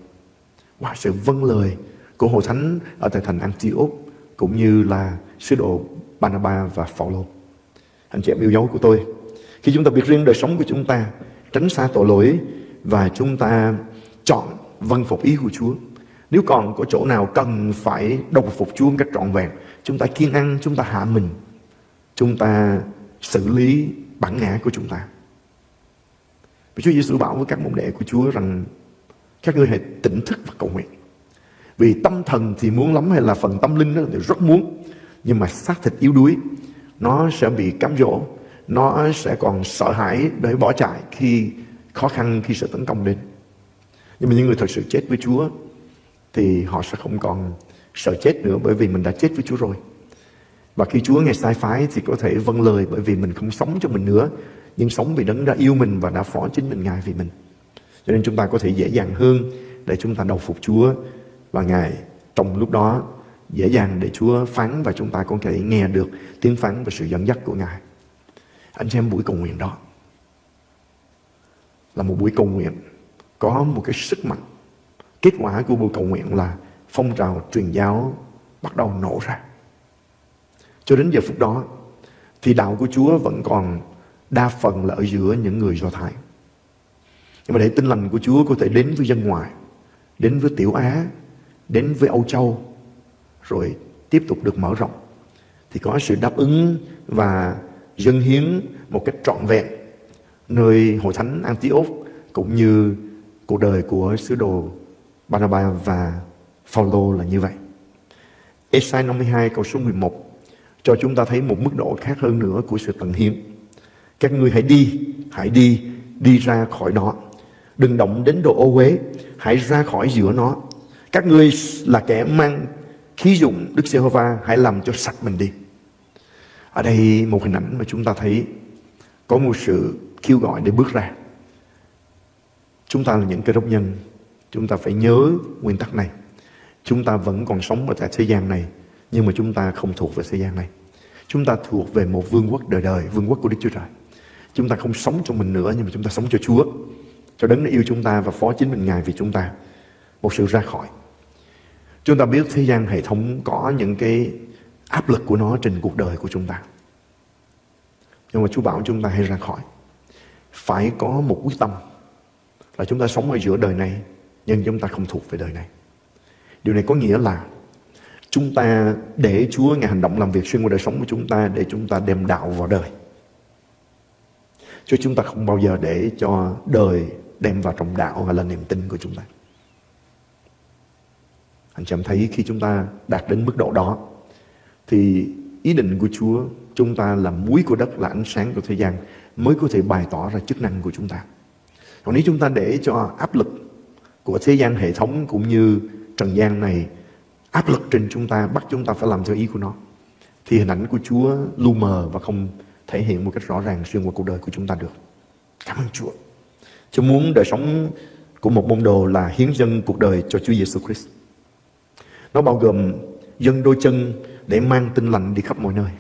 Và sự vâng lời của Hội Thánh ở tại thành Antioch cũng như là sứ đồ Barnabas và Phaolô. Anh chị em yêu dấu của tôi, khi chúng ta biết riêng đời sống của chúng ta, tránh xa tội lỗi và chúng ta chọn vâng phục ý của Chúa. Nếu còn có chỗ nào cần phải đồng phục Chúa một cách trọn vẹn, chúng ta kiên ăn, chúng ta hạ mình, chúng ta xử lý bản ngã của chúng ta. Và Chúa Giêsu bảo với các môn đệ của Chúa rằng các ngươi hãy tỉnh thức và cầu nguyện. Vì tâm thần thì muốn lắm hay là phần tâm linh đó thì rất muốn. Nhưng mà xác thịt yếu đuối, nó sẽ bị cám dỗ, nó sẽ còn sợ hãi để bỏ chạy khi khó khăn, khi sự tấn công đến. Nhưng mà những người thật sự chết với Chúa thì họ sẽ không còn sợ chết nữa bởi vì mình đã chết với Chúa rồi. Và khi Chúa ngày sai phái thì có thể vâng lời bởi vì mình không sống cho mình nữa, nhưng sống vì đấng đã yêu mình và đã phó chính mình Ngài vì mình. Cho nên chúng ta có thể dễ dàng hơn để chúng ta đầu phục Chúa và Ngài trong lúc đó dễ dàng để Chúa phán và chúng ta có thể nghe được tiếng phán và sự dẫn dắt của Ngài. Anh xem buổi cầu nguyện đó là một buổi cầu nguyện có một cái sức mạnh. Kết quả của buổi cầu nguyện là phong trào truyền giáo bắt đầu nổ ra. Cho đến giờ phút đó thì đạo của Chúa vẫn còn đa phần là ở giữa những người Do Thái. Nhưng mà để tin lành của Chúa có thể đến với dân ngoài, đến với Tiểu Á, đến với Âu Châu, rồi tiếp tục được mở rộng, thì có sự đáp ứng và dân hiến một cách trọn vẹn nơi hội thánh Antioch cũng như cuộc đời của sứ đồ Barnabas và Phaolô là như vậy. Esai 52 câu số 11 cho chúng ta thấy một mức độ khác hơn nữa của sự tận hiến. Các ngươi hãy đi, hãy đi, đi ra khỏi đó. Đừng động đến đồ ô uế, hãy ra khỏi giữa nó. Các ngươi là kẻ mang khí dụng Đức Giê-hô-va, hãy làm cho sạch mình đi. Ở đây một hình ảnh mà chúng ta thấy có một sự kêu gọi để bước ra. Chúng ta là những cơ đốc nhân, chúng ta phải nhớ nguyên tắc này. Chúng ta vẫn còn sống ở tại thế gian này, nhưng mà chúng ta không thuộc về thế gian này. Chúng ta thuộc về một vương quốc đời đời, vương quốc của Đức Chúa Trời. Chúng ta không sống cho mình nữa, nhưng mà chúng ta sống cho Chúa. Cho đấng đã yêu chúng ta và phó chính mình Ngài vì chúng ta. Một sự ra khỏi. Chúng ta biết thế gian hệ thống có những cái áp lực của nó trên cuộc đời của chúng ta. Nhưng mà Chúa bảo chúng ta hãy ra khỏi. Phải có một quyết tâm là chúng ta sống ở giữa đời này, nhưng chúng ta không thuộc về đời này. Điều này có nghĩa là chúng ta để Chúa Ngài hành động làm việc xuyên qua đời sống của chúng ta để chúng ta đem đạo vào đời. Chứ chúng ta không bao giờ để cho đời đem vào trong đạo hay là niềm tin của chúng ta. Anh chị em thấy khi chúng ta đạt đến mức độ đó, thì ý định của Chúa, chúng ta là muối của đất là ánh sáng của thế gian mới có thể bày tỏ ra chức năng của chúng ta. Còn nếu chúng ta để cho áp lực của thế gian hệ thống cũng như trần gian này áp lực trên chúng ta, bắt chúng ta phải làm theo ý của nó, thì hình ảnh của Chúa lu mờ và không thể hiện một cách rõ ràng xuyên qua cuộc đời của chúng ta được. Cảm ơn Chúa. Chúa muốn đời sống của một môn đồ là hiến dâng cuộc đời cho Chúa Giêsu Christ. Nó bao gồm dân đôi chân để mang tin lành đi khắp mọi nơi.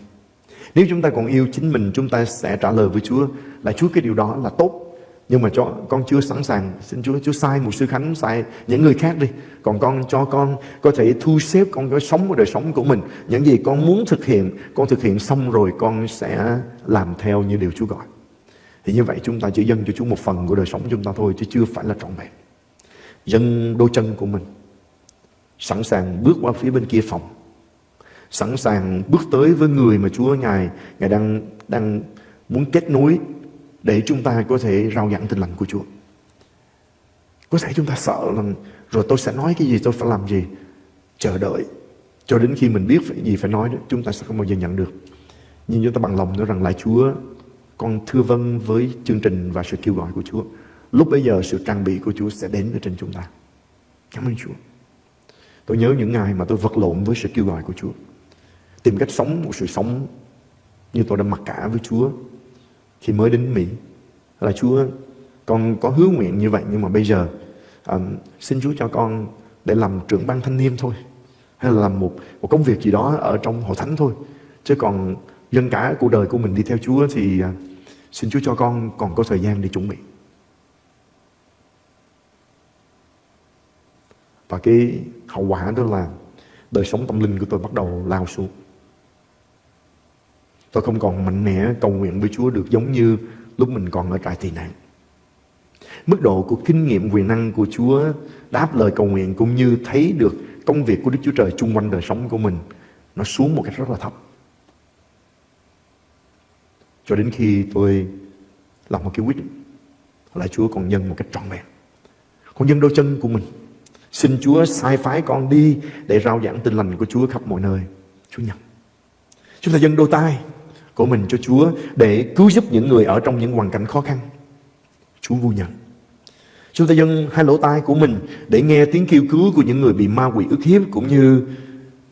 Nếu chúng ta còn yêu chính mình, chúng ta sẽ trả lời với Chúa là Chúa cái điều đó là tốt. Nhưng mà cho con chưa sẵn sàng, xin Chúa, Chúa sai một sư Khánh, sai những người khác đi. Còn con cho con có thể thu xếp, con có sống một đời sống của mình. Những gì con muốn thực hiện, con thực hiện xong rồi con sẽ làm theo như điều Chúa gọi. Thì như vậy chúng ta chỉ dâng cho Chúa một phần của đời sống chúng ta thôi, chứ chưa phải là trọn vẹn. Dâng đôi chân của mình, sẵn sàng bước qua phía bên kia phòng sẵn sàng bước tới với người mà Chúa Ngài Ngài đang đang muốn kết nối để chúng ta có thể rao giảng tin lành của Chúa. Có thể chúng ta sợ rằng rồi tôi sẽ nói cái gì, tôi phải làm gì. Chờ đợi cho đến khi mình biết phải gì phải nói đó, chúng ta sẽ không bao giờ nhận được. Nhưng chúng ta bằng lòng nói rằng lại Chúa, con thưa vâng với chương trình và sự kêu gọi của Chúa. Lúc bây giờ sự trang bị của Chúa sẽ đến ở trên chúng ta. Cảm ơn Chúa. Tôi nhớ những ngày mà tôi vật lộn với sự kêu gọi của Chúa. Tìm cách sống một sự sống như tôi đã mặc cả với Chúa khi mới đến Mỹ. Là Chúa, con có hứa nguyện như vậy nhưng mà bây giờ um, xin Chúa cho con để làm trưởng ban thanh niên thôi. Hay là làm một, một công việc gì đó ở trong hội thánh thôi. Chứ còn dân cả cuộc đời của mình đi theo Chúa thì uh, xin Chúa cho con còn có thời gian để chuẩn bị. Và cái hậu quả đó là đời sống tâm linh của tôi bắt đầu lao xuống. Tôi không còn mạnh mẽ cầu nguyện với Chúa được giống như lúc mình còn ở trại tị nạn. Mức độ của kinh nghiệm quyền năng của Chúa, đáp lời cầu nguyện cũng như thấy được công việc của Đức Chúa Trời chung quanh đời sống của mình, nó xuống một cách rất là thấp. Cho đến khi tôi làm một cái quyết định, là Chúa còn nhân một cách trọn vẹn. Con nhân đôi chân của mình. Xin Chúa sai phái con đi để rao giảng tin lành của Chúa khắp mọi nơi. Chúa nhận. Chúng ta dân đôi tay của mình cho Chúa để cứu giúp những người ở trong những hoàn cảnh khó khăn. Chúa vui nhận. Chúng ta dâng hai lỗ tai của mình để nghe tiếng kêu cứu của những người bị ma quỷ ức hiếp cũng như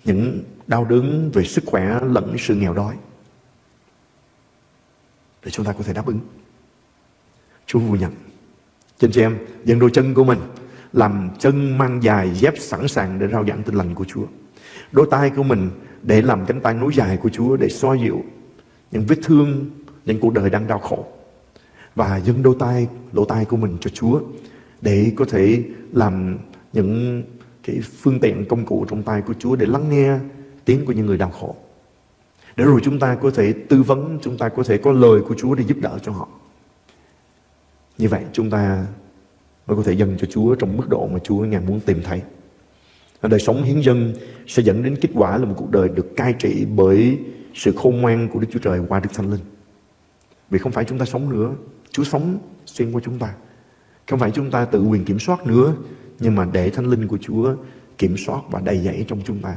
những đau đớn về sức khỏe lẫn sự nghèo đói. Để chúng ta có thể đáp ứng. Chúa vui nhận. Trên chị em, dâng đôi chân của mình làm chân mang dài dép sẵn sàng để rao giảng tin lành của Chúa. Đôi tay của mình để làm cánh tay nối dài của Chúa để xoa dịu những vết thương, những cuộc đời đang đau khổ. Và dâng đôi tay, lỗ tai của mình cho Chúa để có thể làm những cái phương tiện công cụ trong tay của Chúa để lắng nghe tiếng của những người đau khổ. Để rồi chúng ta có thể tư vấn, chúng ta có thể có lời của Chúa để giúp đỡ cho họ. Như vậy chúng ta mới có thể dâng cho Chúa trong mức độ mà Chúa ngài muốn tìm thấy. Đời sống hiến dân sẽ dẫn đến kết quả là một cuộc đời được cai trị bởi sự khôn ngoan của Đức Chúa Trời qua Đức Thánh Linh. Vì không phải chúng ta sống nữa, Chúa sống xuyên qua chúng ta. Không phải chúng ta tự quyền kiểm soát nữa, nhưng mà để Thánh Linh của Chúa kiểm soát và đầy dẫy trong chúng ta.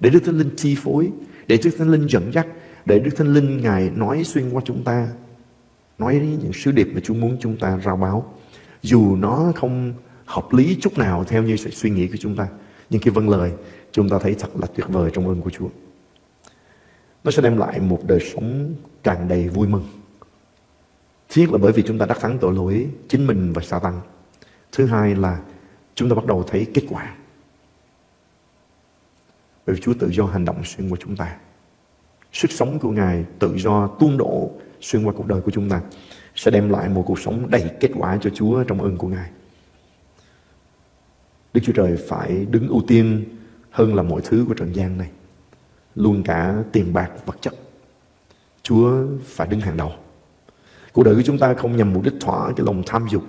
Để Đức Thánh Linh chi phối, để Đức Thánh Linh dẫn dắt, để Đức Thánh Linh Ngài nói xuyên qua chúng ta, nói những sứ điệp mà Chúa muốn chúng ta rao báo. Dù nó không hợp lý chút nào theo như sự suy nghĩ của chúng ta, nhưng khi vâng lời, chúng ta thấy thật là tuyệt vời trong ơn của Chúa. Nó sẽ đem lại một đời sống tràn đầy vui mừng. Thứ nhất là bởi vì chúng ta đắc thắng tội lỗi chính mình và sa tăng. Thứ hai là chúng ta bắt đầu thấy kết quả. Bởi vì Chúa tự do hành động xuyên qua chúng ta. Sức sống của Ngài tự do, tuôn đổ xuyên qua cuộc đời của chúng ta sẽ đem lại một cuộc sống đầy kết quả cho Chúa trong ơn của Ngài. Đức Chúa Trời phải đứng ưu tiên hơn là mọi thứ của trần gian này. Luôn cả tiền bạc vật chất. Chúa phải đứng hàng đầu. Cuộc đời của chúng ta không nhằm mục đích thỏa cái lòng tham dục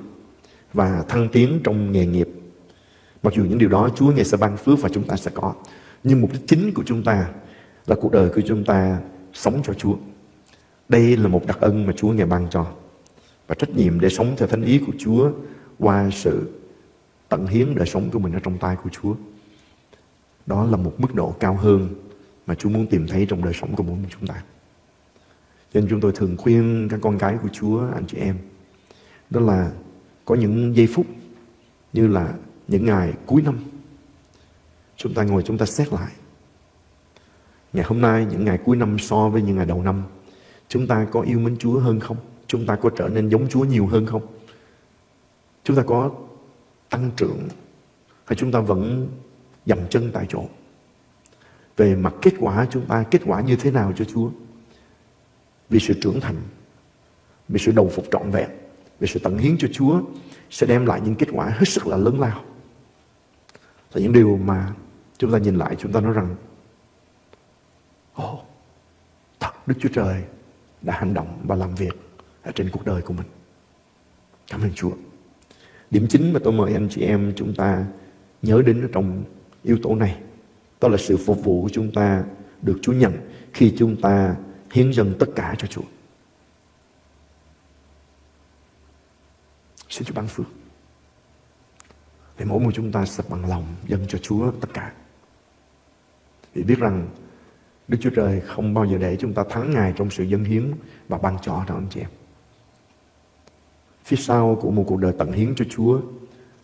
và thăng tiến trong nghề nghiệp. Mặc dù những điều đó Chúa ngày sẽ ban phước và chúng ta sẽ có. Nhưng mục đích chính của chúng ta là cuộc đời của chúng ta sống cho Chúa. Đây là một đặc ân mà Chúa ngày ban cho. Và trách nhiệm để sống theo thánh ý của Chúa qua sự tận hiến đời sống của mình ở trong tay của Chúa. Đó là một mức độ cao hơn mà Chúa muốn tìm thấy trong đời sống của mỗi mình chúng ta. Cho nên chúng tôi thường khuyên các con cái của Chúa, anh chị em, đó là có những giây phút như là những ngày cuối năm. Chúng ta ngồi chúng ta xét lại. Ngày hôm nay, những ngày cuối năm so với những ngày đầu năm, chúng ta có yêu mến Chúa hơn không? Chúng ta có trở nên giống Chúa nhiều hơn không? Chúng ta có tăng trưởng hay chúng ta vẫn dầm chân tại chỗ? Về mặt kết quả chúng ta kết quả như thế nào cho Chúa? Vì sự trưởng thành, vì sự đồng phục trọn vẹn, vì sự tận hiến cho Chúa sẽ đem lại những kết quả hết sức là lớn lao. Là những điều mà chúng ta nhìn lại chúng ta nói rằng Ồ, oh, thật Đức Chúa Trời đã hành động và làm việc ở trên cuộc đời của mình. Cảm ơn Chúa. Điểm chính mà tôi mời anh chị em chúng ta nhớ đến trong yếu tố này. Đó là sự phục vụ của chúng ta, được Chúa nhận khi chúng ta hiến dâng tất cả cho Chúa. Xin Chúa ban phước. Để mỗi một chúng ta sẽ bằng lòng dâng cho Chúa tất cả. Vì biết rằng Đức Chúa Trời không bao giờ để chúng ta thắng Ngài trong sự dân hiến và ban cho đó anh chị em. Phía sau của một cuộc đời tận hiến cho Chúa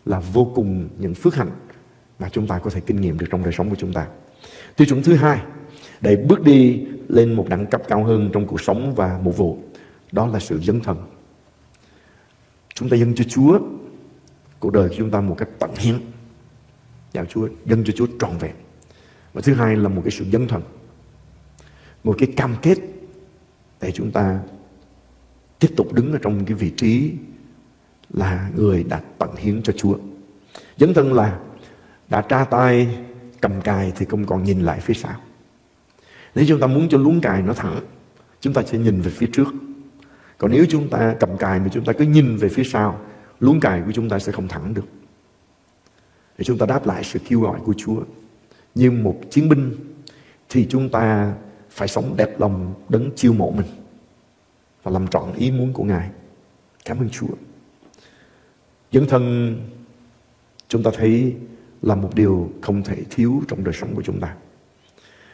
là vô cùng những phước hạnh mà chúng ta có thể kinh nghiệm được trong đời sống của chúng ta. Tiêu chuẩn thứ hai, để bước đi lên một đẳng cấp cao hơn trong cuộc sống và mục vụ, đó là sự dấn thân. Chúng ta dâng cho Chúa cuộc đời của chúng ta một cách tận hiến. Dạo Chúa, dâng cho Chúa trọn vẹn. Và thứ hai là một cái sự dấn thân. Một cái cam kết để chúng ta tiếp tục đứng ở trong cái vị trí là người đã tận hiến cho Chúa. Dấn thân là đã tra tay cầm cài thì không còn nhìn lại phía sau. Nếu chúng ta muốn cho luống cài nó thẳng, chúng ta sẽ nhìn về phía trước. Còn nếu chúng ta cầm cài mà chúng ta cứ nhìn về phía sau, luống cài của chúng ta sẽ không thẳng được. Để chúng ta đáp lại sự kêu gọi của Chúa. Như một chiến binh thì chúng ta phải sống đẹp lòng đấng chiêu mộ mình và làm trọn ý muốn của Ngài. Cảm ơn Chúa. Dân thân chúng ta thấy là một điều không thể thiếu trong đời sống của chúng ta.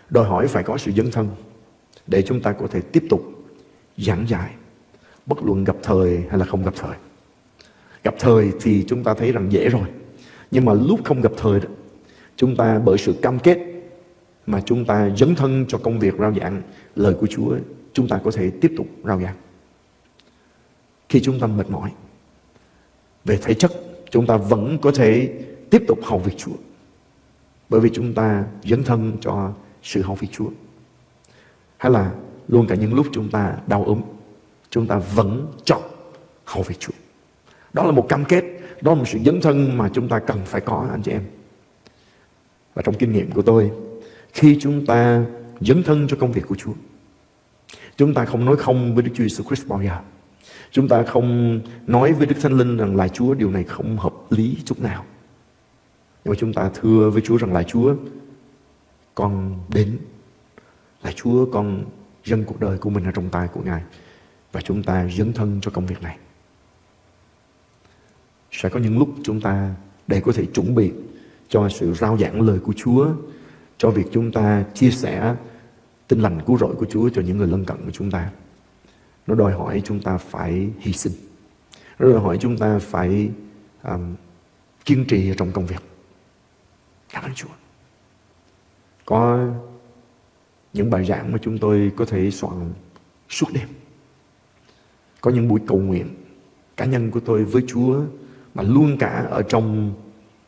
Đòi hỏi phải có sự dấn thân để chúng ta có thể tiếp tục giảng dạy bất luận gặp thời hay là không gặp thời. Gặp thời thì chúng ta thấy rằng dễ rồi. Nhưng mà lúc không gặp thời đó, chúng ta bởi sự cam kết mà chúng ta dấn thân cho công việc rao giảng lời của Chúa, chúng ta có thể tiếp tục rao giảng. Khi chúng ta mệt mỏi về thể chất, chúng ta vẫn có thể tiếp tục hầu việc Chúa. Bởi vì chúng ta dấn thân cho sự hầu việc Chúa. Hay là luôn cả những lúc chúng ta đau ốm, chúng ta vẫn chọn hầu việc Chúa. Đó là một cam kết, đó là một sự dấn thân mà chúng ta cần phải có anh chị em. Và trong kinh nghiệm của tôi, khi chúng ta dấn thân cho công việc của Chúa, chúng ta không nói không với Đức Chúa Jesus Christ bao giờ. Chúng ta không nói với Đức Thánh Linh rằng là Chúa điều này không hợp lý chút nào. Nhưng mà chúng ta thưa với Chúa rằng là Chúa, con đến. Là Chúa con dâng cuộc đời của mình ở trong tay của Ngài. Và chúng ta dấn thân cho công việc này. Sẽ có những lúc chúng ta để có thể chuẩn bị cho sự rao giảng lời của Chúa, cho việc chúng ta chia sẻ tin lành cứu rỗi của Chúa cho những người lân cận của chúng ta. Nó đòi hỏi chúng ta phải hy sinh. Nó đòi hỏi chúng ta phải um, kiên trì trong công việc. Cảm ơn Chúa. Có những bài giảng mà chúng tôi có thể soạn suốt đêm. Có những buổi cầu nguyện cá nhân của tôi với Chúa mà luôn cả ở trong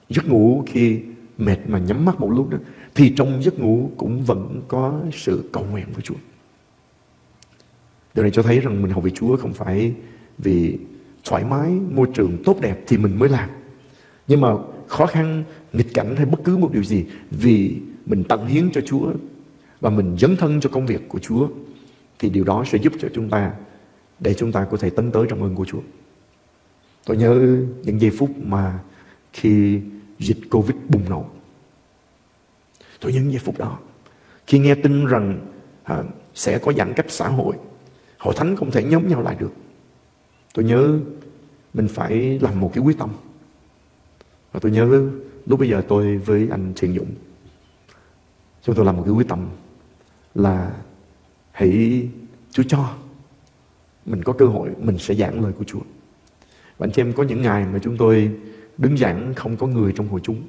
giấc ngủ khi mệt mà nhắm mắt một lúc đó thì trong giấc ngủ cũng vẫn có sự cầu nguyện với Chúa. Điều này cho thấy rằng mình học về Chúa không phải vì thoải mái, môi trường tốt đẹp thì mình mới làm. Nhưng mà khó khăn, nghịch cảnh hay bất cứ một điều gì vì mình tận hiến cho Chúa và mình dấn thân cho công việc của Chúa thì điều đó sẽ giúp cho chúng ta để chúng ta có thể tấn tới trong ơn của Chúa. Tôi nhớ những giây phút mà khi dịch Covid bùng nổ. Tôi nhớ những giây phút đó. Khi nghe tin rằng à, sẽ có giãn cách xã hội, hội thánh không thể nhóm nhau lại được. Tôi nhớ mình phải làm một cái quyết tâm. Và tôi nhớ lúc bây giờ tôi với anh Thiện Dũng, chúng tôi làm một cái quyết tâm là hãy Chúa cho mình có cơ hội mình sẽ giảng lời của Chúa. Và anh chị em có những ngày mà chúng tôi đứng giảng không có người trong hội chúng.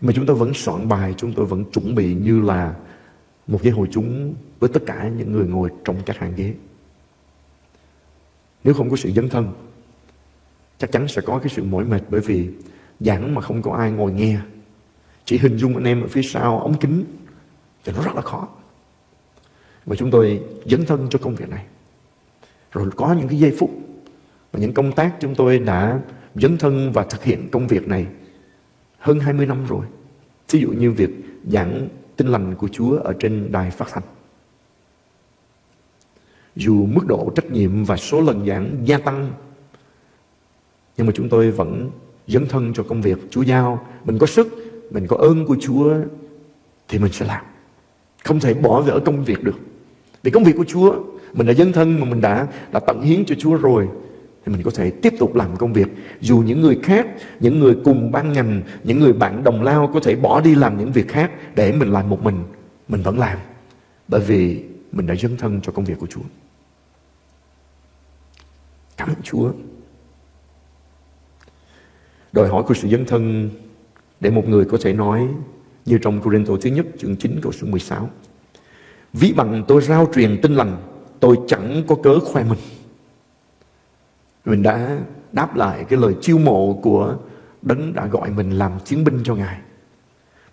Mà chúng tôi vẫn soạn bài, chúng tôi vẫn chuẩn bị như là một cái hội chúng với tất cả những người ngồi trong các hàng ghế. Nếu không có sự dấn thân, chắc chắn sẽ có cái sự mỏi mệt bởi vì giảng mà không có ai ngồi nghe. Chỉ hình dung anh em ở phía sau ống kính thì nó rất là khó. Và chúng tôi dấn thân cho công việc này. Rồi có những cái giây phút và những công tác chúng tôi đã dấn thân và thực hiện công việc này hơn 20 năm rồi. Ví dụ như việc giảng tin lành của Chúa ở trên đài phát thanh. Dù mức độ trách nhiệm và số lần giảng gia tăng nhưng mà chúng tôi vẫn dấn thân cho công việc Chúa giao. Mình có sức, mình có ơn của Chúa thì mình sẽ làm. Không thể bỏ vỡ công việc được. Vì công việc của Chúa mình đã dấn thân mà mình đã đã tận hiến cho Chúa rồi thì mình có thể tiếp tục làm công việc dù những người khác những người cùng ban ngành những người bạn đồng lao có thể bỏ đi làm những việc khác để mình làm một mình mình vẫn làm bởi vì mình đã dấn thân cho công việc của Chúa cảm ơn Chúa đòi hỏi của sự dấn thân để một người có thể nói như trong Corinto thứ nhất, chương 9 câu số 16 Ví bằng tôi rao truyền tin lành, Tôi chẳng có cớ khoe mình. Mình đã đáp lại cái lời chiêu mộ của Đấng đã gọi mình làm chiến binh cho Ngài.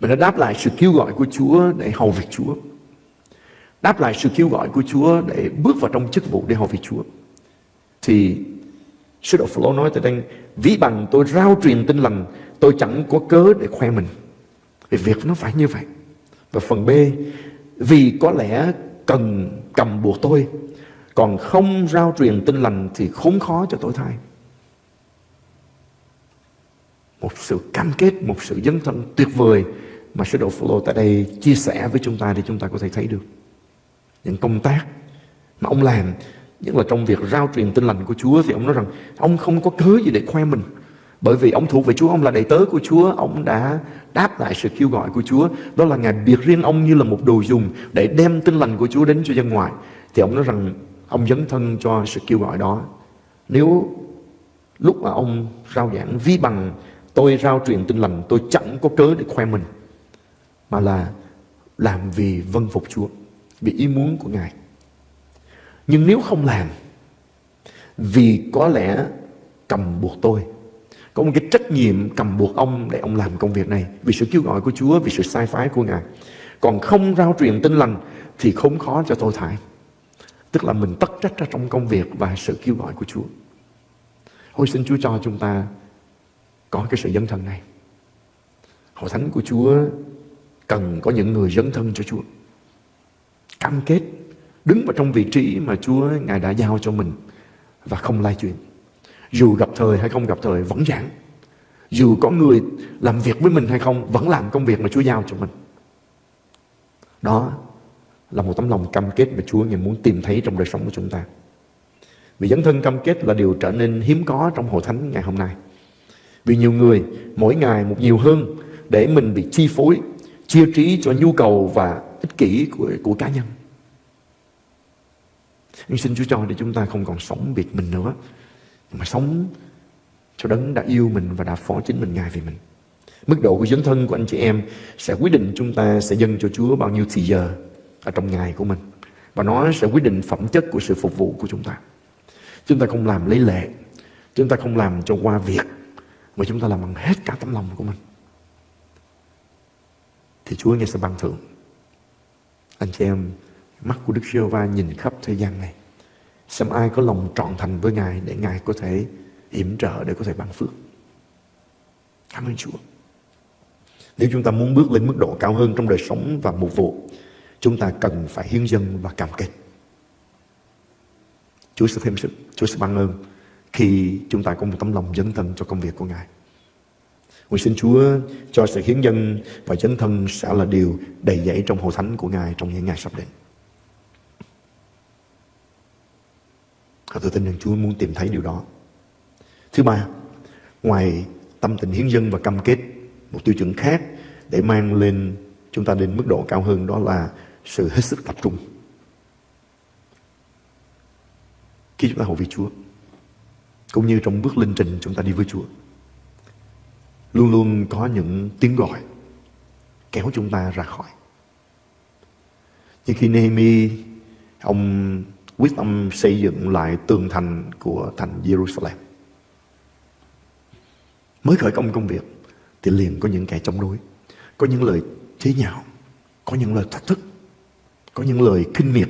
Mình đã đáp lại sự kêu gọi của Chúa để hầu việc Chúa. Đáp lại sự kêu gọi của Chúa để bước vào trong chức vụ để hầu việc Chúa. Thì Sứ đồ Phaolô nói tại đây, Ví bằng tôi rao truyền tin lành, Tôi chẳng có cớ để khoe mình. Vì việc nó phải như vậy. Và phần B, Vì có lẽ cần cầm buộc tôi, còn không rao truyền tin lành thì khốn khó cho tôi thay. Một sự cam kết, một sự dấn thân tuyệt vời mà sứ đồ Phaolô tại đây chia sẻ với chúng ta để chúng ta có thể thấy được. Những công tác mà ông làm nhất là trong việc rao truyền tin lành của Chúa thì ông nói rằng ông không có cớ gì để khoe mình bởi vì ông thuộc về Chúa, ông là đầy tớ của Chúa, ông đã đáp lại sự kêu gọi của Chúa. Đó là Ngài biệt riêng ông như là một đồ dùng để đem tin lành của Chúa đến cho dân ngoài. Thì ông nói rằng ông dấn thân cho sự kêu gọi đó. Nếu lúc mà ông rao giảng ví bằng tôi rao truyền tin lành, tôi chẳng có cớ để khoe mình. Mà là làm vì vân phục Chúa, vì ý muốn của Ngài. Nhưng nếu không làm, vì có lẽ cầm buộc tôi có một cái trách nhiệm cầm buộc ông để ông làm công việc này vì sự kêu gọi của Chúa, vì sự sai phái của Ngài. Còn không rao truyền tin lành thì không khó cho tôi thải. Tức là mình tất trách ra trong công việc và sự kêu gọi của Chúa. Hồi xin Chúa cho chúng ta có cái sự dấn thân này. Hội thánh của Chúa cần có những người dấn thân cho Chúa. Cam kết đứng vào trong vị trí mà Chúa Ngài đã giao cho mình và không lai chuyện. Dù gặp thời hay không gặp thời vẫn giảng. Dù có người làm việc với mình hay không vẫn làm công việc mà Chúa giao cho mình. Đó là một tấm lòng cam kết mà Chúa Ngài muốn tìm thấy trong đời sống của chúng ta. Vì dấn thân cam kết là điều trở nên hiếm có trong hội thánh ngày hôm nay. Vì nhiều người mỗi ngày một nhiều hơn để mình bị chi phối, chia trí cho nhu cầu và ích kỷ của, của cá nhân. Nhưng xin Chúa cho để chúng ta không còn sống biệt mình nữa, mà sống cho đấng đã yêu mình và đã phó chính mình ngài vì mình. Mức độ của dấn thân của anh chị em sẽ quyết định chúng ta sẽ dâng cho Chúa bao nhiêu thì giờ ở trong ngày của mình. Và nó sẽ quyết định phẩm chất của sự phục vụ của chúng ta. Chúng ta không làm lấy lệ, chúng ta không làm cho qua việc, mà chúng ta làm bằng hết cả tấm lòng của mình. Thì Chúa nghe sẽ ban thưởng. Anh chị em, mắt của Đức giê va nhìn khắp thế gian này. Xem ai có lòng trọn thành với Ngài để Ngài có thể yểm trợ, để có thể ban phước. Cảm ơn Chúa. Nếu chúng ta muốn bước lên mức độ cao hơn trong đời sống và mục vụ, chúng ta cần phải hiến dân và cam kết. Chúa sẽ thêm sức, Chúa sẽ ban ơn khi chúng ta có một tấm lòng dấn thân cho công việc của Ngài. Nguyện xin Chúa cho sự hiến dân và dấn thân sẽ là điều đầy dẫy trong hội thánh của Ngài trong những ngày sắp đến. Và tôi tin rằng Chúa muốn tìm thấy điều đó. Thứ ba, ngoài tâm tình hiến dân và cam kết, một tiêu chuẩn khác để mang lên chúng ta đến mức độ cao hơn đó là sự hết sức tập trung. Khi chúng ta hầu vị Chúa, cũng như trong bước linh trình chúng ta đi với Chúa, luôn luôn có những tiếng gọi kéo chúng ta ra khỏi. Như khi Nehemi, ông quyết tâm xây dựng lại tường thành của thành Jerusalem. Mới khởi công công việc thì liền có những kẻ chống đối, có những lời chế nhạo, có những lời thách thức, có những lời kinh miệt.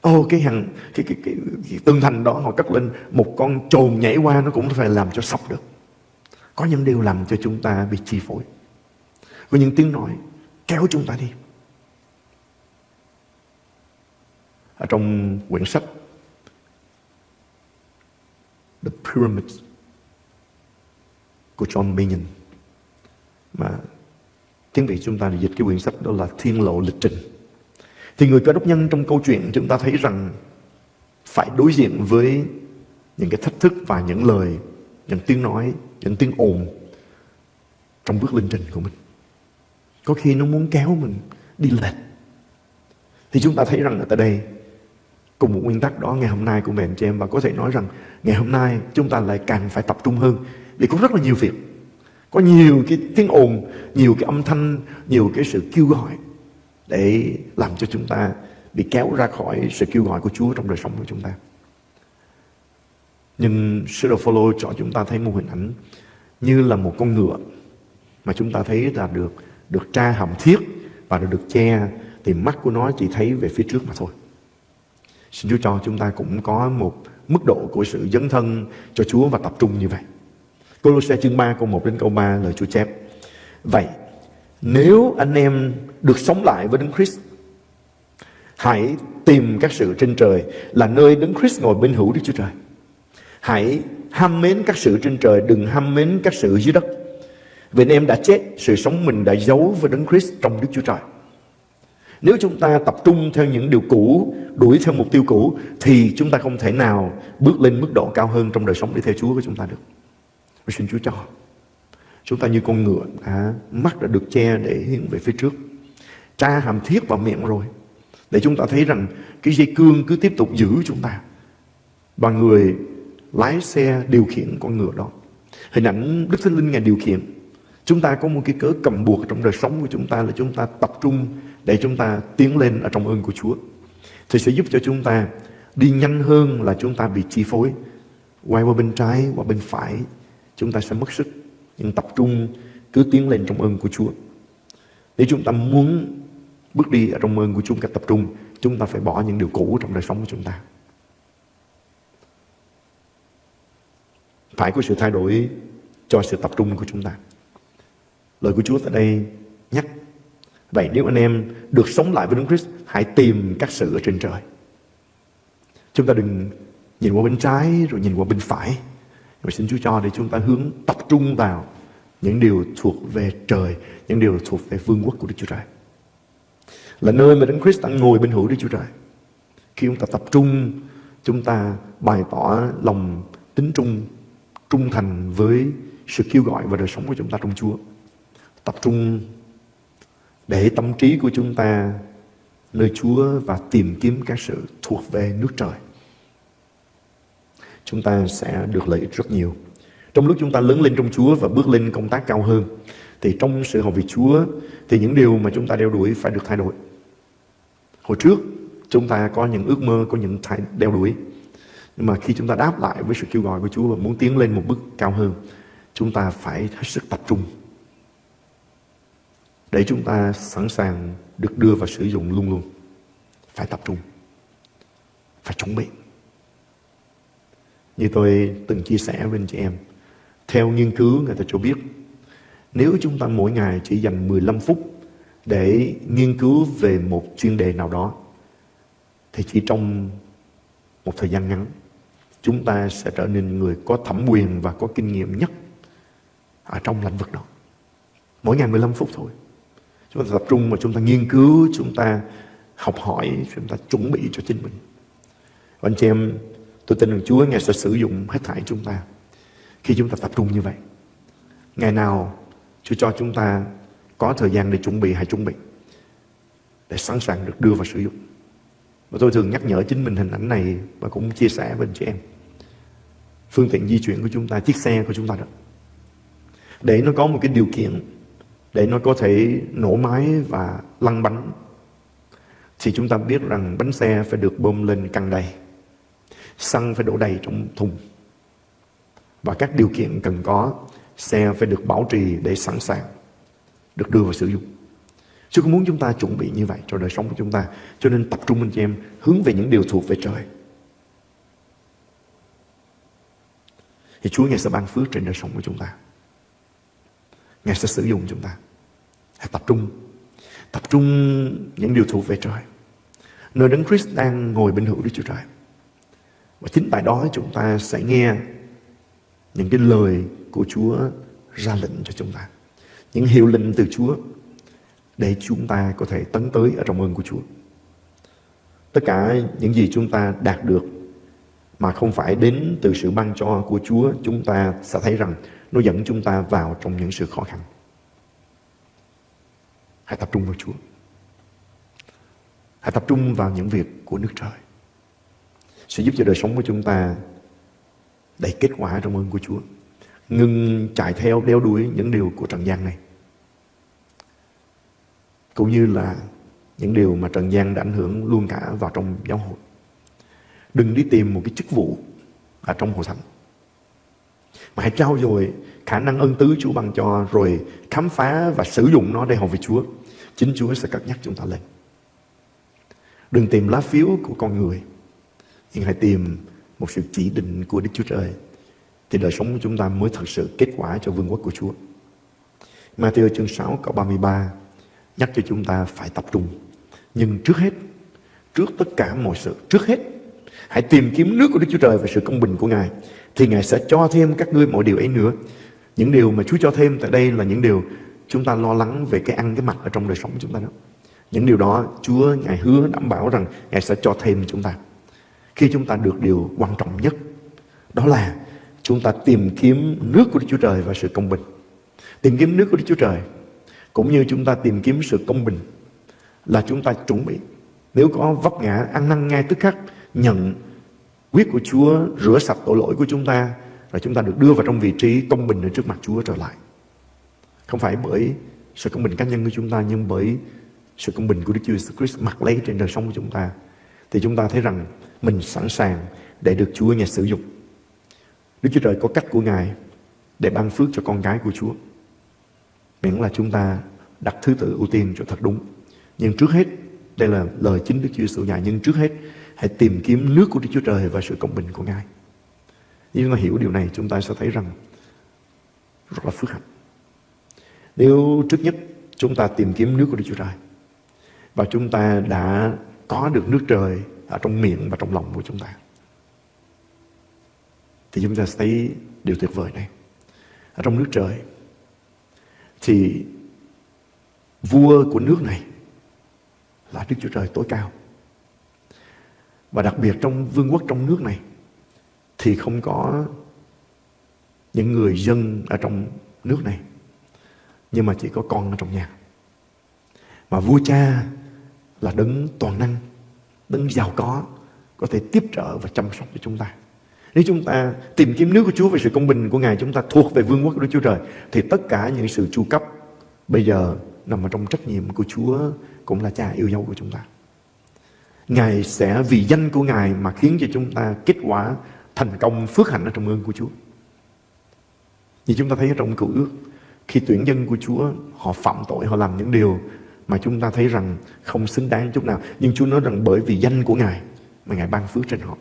Ô cái hàng cái, cái, cái, cái tường thành đó họ cất lên một con trồn nhảy qua nó cũng phải làm cho sập được. Có những điều làm cho chúng ta bị chi phối. Có những tiếng nói kéo chúng ta đi. Ở trong quyển sách The Pyramids của John Bunyan mà tiếng Việt chúng ta dịch cái quyển sách đó là Thiên lộ lịch trình. Thì người cơ đốc nhân trong câu chuyện chúng ta thấy rằng phải đối diện với những cái thách thức và những lời, những tiếng nói, những tiếng ồn trong bước linh trình của mình. Có khi nó muốn kéo mình đi lệch. Thì chúng ta thấy rằng ở tại đây Cùng một nguyên tắc đó ngày hôm nay của mình chị em. Và có thể nói rằng ngày hôm nay chúng ta lại càng phải tập trung hơn. Vì có rất là nhiều việc. Có nhiều cái tiếng ồn, Nhiều cái âm thanh, Nhiều cái sự kêu gọi Để làm cho chúng ta bị kéo ra khỏi sự kêu gọi của Chúa trong đời sống của chúng ta. Nhưng sư đồ cho chúng ta thấy một hình ảnh Như là một con ngựa Mà chúng ta thấy là được Được tra hàm thiết Và được che. Thì mắt của nó chỉ thấy về phía trước mà thôi. Xin Chúa cho chúng ta cũng có một mức độ của sự dấn thân cho Chúa và tập trung như vậy. Colosse chương 3 câu 1 đến câu 3 lời Chúa chép. Vậy, nếu anh em được sống lại với Đấng Christ, hãy tìm các sự trên trời là nơi Đấng Christ ngồi bên hữu Đức Chúa Trời. Hãy ham mến các sự trên trời, đừng ham mến các sự dưới đất. Vì anh em đã chết, sự sống mình đã giấu với Đấng Christ trong Đức Chúa Trời. Nếu chúng ta tập trung theo những điều cũ, đuổi theo mục tiêu cũ, thì chúng ta không thể nào bước lên mức độ cao hơn trong đời sống để theo Chúa của chúng ta được. Và xin Chúa cho. Chúng ta như con ngựa, à, mắt đã được che để hướng về phía trước. Tra hàm thiết vào miệng rồi. Để chúng ta thấy rằng cái dây cương cứ tiếp tục giữ chúng ta. Và người lái xe điều khiển con ngựa đó. Hình ảnh Đức Thánh Linh Ngài điều khiển. Chúng ta có một cái cớ cầm buộc trong đời sống của chúng ta là chúng ta tập trung để chúng ta tiến lên ở trong ơn của Chúa. Thì sẽ giúp cho chúng ta đi nhanh hơn là chúng ta bị chi phối. Quay qua bên trái, qua bên phải, chúng ta sẽ mất sức. Nhưng tập trung cứ tiến lên trong ơn của Chúa. Nếu chúng ta muốn bước đi ở trong ơn của Chúa cách tập trung, chúng ta phải bỏ những điều cũ trong đời sống của chúng ta. Phải có sự thay đổi cho sự tập trung của chúng ta. Lời của Chúa tại đây nhắc Vậy nếu anh em được sống lại với Đức Christ, hãy tìm các sự ở trên trời. Chúng ta đừng nhìn qua bên trái rồi nhìn qua bên phải. Mà xin Chúa cho để chúng ta hướng tập trung vào những điều thuộc về trời, những điều thuộc về vương quốc của Đức Chúa Trời. Là nơi mà Đấng Christ đang ngồi bên hữu Đức Chúa Trời. Khi chúng ta tập trung, chúng ta bày tỏ lòng tính trung, trung thành với sự kêu gọi và đời sống của chúng ta trong Chúa. Tập trung để tâm trí của chúng ta nơi Chúa và tìm kiếm các sự thuộc về nước trời. Chúng ta sẽ được lợi ích rất nhiều. Trong lúc chúng ta lớn lên trong Chúa và bước lên công tác cao hơn, thì trong sự học về Chúa, thì những điều mà chúng ta đeo đuổi phải được thay đổi. Hồi trước, chúng ta có những ước mơ, có những thay, đeo đuổi. Nhưng mà khi chúng ta đáp lại với sự kêu gọi của Chúa và muốn tiến lên một bước cao hơn, chúng ta phải hết sức tập trung để chúng ta sẵn sàng được đưa vào sử dụng luôn luôn. Phải tập trung. Phải chuẩn bị. Như tôi từng chia sẻ với anh chị em, theo nghiên cứu người ta cho biết, nếu chúng ta mỗi ngày chỉ dành 15 phút để nghiên cứu về một chuyên đề nào đó, thì chỉ trong một thời gian ngắn, chúng ta sẽ trở nên người có thẩm quyền và có kinh nghiệm nhất ở trong lĩnh vực đó. Mỗi ngày 15 phút thôi. Chúng ta tập trung mà chúng ta nghiên cứu, chúng ta học hỏi, chúng ta chuẩn bị cho chính mình. Và anh chị em, tôi tin rằng Chúa Ngài sẽ sử dụng hết thảy chúng ta khi chúng ta tập trung như vậy. Ngày nào Chúa cho chúng ta có thời gian để chuẩn bị, hay chuẩn bị để sẵn sàng được đưa vào sử dụng. Và tôi thường nhắc nhở chính mình hình ảnh này và cũng chia sẻ với anh chị em. Phương tiện di chuyển của chúng ta, chiếc xe của chúng ta đó. Để nó có một cái điều kiện để nó có thể nổ máy và lăn bánh. Thì chúng ta biết rằng bánh xe phải được bơm lên căng đầy, xăng phải đổ đầy trong thùng. Và các điều kiện cần có, xe phải được bảo trì để sẵn sàng, được đưa vào sử dụng. Chúa không muốn chúng ta chuẩn bị như vậy cho đời sống của chúng ta, cho nên tập trung anh chị em hướng về những điều thuộc về trời. Thì Chúa Ngài sẽ ban phước trên đời sống của chúng ta. Ngài sẽ sử dụng chúng ta. Hãy tập trung. Tập trung những điều thuộc về trời. Nơi Đấng Christ đang ngồi bên hữu Đức Chúa Trời. Và chính tại đó chúng ta sẽ nghe những cái lời của Chúa ra lệnh cho chúng ta. Những hiệu lệnh từ Chúa để chúng ta có thể tấn tới ở trong ơn của Chúa. Tất cả những gì chúng ta đạt được mà không phải đến từ sự ban cho của Chúa, chúng ta sẽ thấy rằng nó dẫn chúng ta vào trong những sự khó khăn. Hãy tập trung vào Chúa. Hãy tập trung vào những việc của nước trời. Sẽ giúp cho đời sống của chúng ta đầy kết quả trong ơn của Chúa. Ngừng chạy theo, đeo đuổi những điều của trần gian này. Cũng như là những điều mà trần gian đã ảnh hưởng luôn cả vào trong giáo hội. Đừng đi tìm một cái chức vụ ở trong hội thánh mà hãy trao dồi khả năng ân tứ Chúa ban cho, rồi khám phá và sử dụng nó để học về Chúa. Chính Chúa sẽ cất nhắc chúng ta lên. Đừng tìm lá phiếu của con người, nhưng hãy tìm một sự chỉ định của Đức Chúa Trời. Thì đời sống của chúng ta mới thật sự kết quả cho vương quốc của Chúa. Matthew chương 6 câu 33 nhắc cho chúng ta phải tập trung. Nhưng trước hết, trước tất cả mọi sự, trước hết, hãy tìm kiếm nước của Đức Chúa Trời và sự công bình của Ngài thì Ngài sẽ cho thêm các ngươi mọi điều ấy nữa. Những điều mà Chúa cho thêm tại đây là những điều chúng ta lo lắng về cái ăn cái mặc ở trong đời sống của chúng ta đó. Những điều đó Chúa, Ngài hứa đảm bảo rằng Ngài sẽ cho thêm chúng ta. Khi chúng ta được điều quan trọng nhất, đó là chúng ta tìm kiếm nước của Đức Chúa Trời và sự công bình. Tìm kiếm nước của Đức Chúa Trời, cũng như chúng ta tìm kiếm sự công bình, là chúng ta chuẩn bị. Nếu có vấp ngã, ăn năn ngay tức khắc, nhận Huyết của Chúa, rửa sạch tội lỗi của chúng ta, rồi chúng ta được đưa vào trong vị trí công bình ở trước mặt Chúa trở lại. Không phải bởi sự công bình cá nhân của chúng ta nhưng bởi sự công bình của Đức Chúa Jesus Christ mặc lấy trên đời sống của chúng ta. Thì chúng ta thấy rằng mình sẵn sàng để được Chúa Ngài sử dụng. Đức Chúa Trời có cách của Ngài để ban phước cho con gái của Chúa. Miễn là chúng ta đặt thứ tự ưu tiên cho thật đúng. Nhưng trước hết, đây là lời chính Đức Chúa Jesus dạy, nhưng trước hết Hãy tìm kiếm nước của Đức Chúa Trời và sự công bình của Ngài. Nếu chúng ta hiểu điều này, chúng ta sẽ thấy rằng rất là phước hạnh. Nếu trước nhất chúng ta tìm kiếm nước của Đức Chúa Trời. Và chúng ta đã có được nước trời ở trong miệng và trong lòng của chúng ta. Thì chúng ta sẽ thấy điều tuyệt vời này. Ở trong nước trời, thì vua của nước này là Đức Chúa Trời tối cao. Và đặc biệt trong vương quốc trong nước này, thì không có những người dân ở trong nước này nhưng mà chỉ có con ở trong nhà. Mà vua cha là đấng toàn năng, đấng giàu có có thể tiếp trợ và chăm sóc cho chúng ta. Nếu chúng ta tìm kiếm nước của Chúa về sự công bình của Ngài, chúng ta thuộc về vương quốc của Đức Chúa Trời, thì tất cả những sự chu cấp bây giờ nằm ở trong trách nhiệm của Chúa cũng là cha yêu dấu của chúng ta. Ngài sẽ vì danh của Ngài mà khiến cho chúng ta kết quả thành công phước hạnh ở trong ơn của Chúa. Như chúng ta thấy ở trong cựu ước khi tuyển dân của Chúa, họ phạm tội, họ làm những điều mà chúng ta thấy rằng không xứng đáng chút nào. Nhưng Chúa nói rằng bởi vì danh của Ngài mà Ngài ban phước trên họ.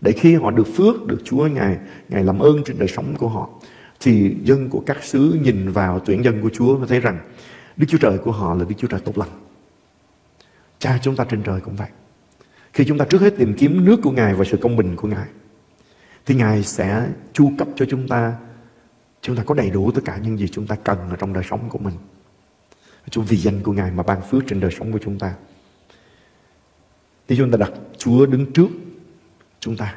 Để khi họ được phước, được Chúa Ngài Ngài làm ơn trên đời sống của họ, thì dân của các xứ nhìn vào tuyển dân của Chúa và thấy rằng Đức Chúa Trời của họ là Đức Chúa Trời tốt lành. Cha chúng ta trên trời cũng vậy. Khi chúng ta trước hết tìm kiếm nước của Ngài và sự công bình của Ngài, thì Ngài sẽ chu cấp cho chúng ta chúng ta có đầy đủ tất cả những gì chúng ta cần ở trong đời sống của mình. Chúa, vì danh của Ngài mà ban phước trên đời sống của chúng ta. Thì chúng ta đặt Chúa đứng trước chúng ta.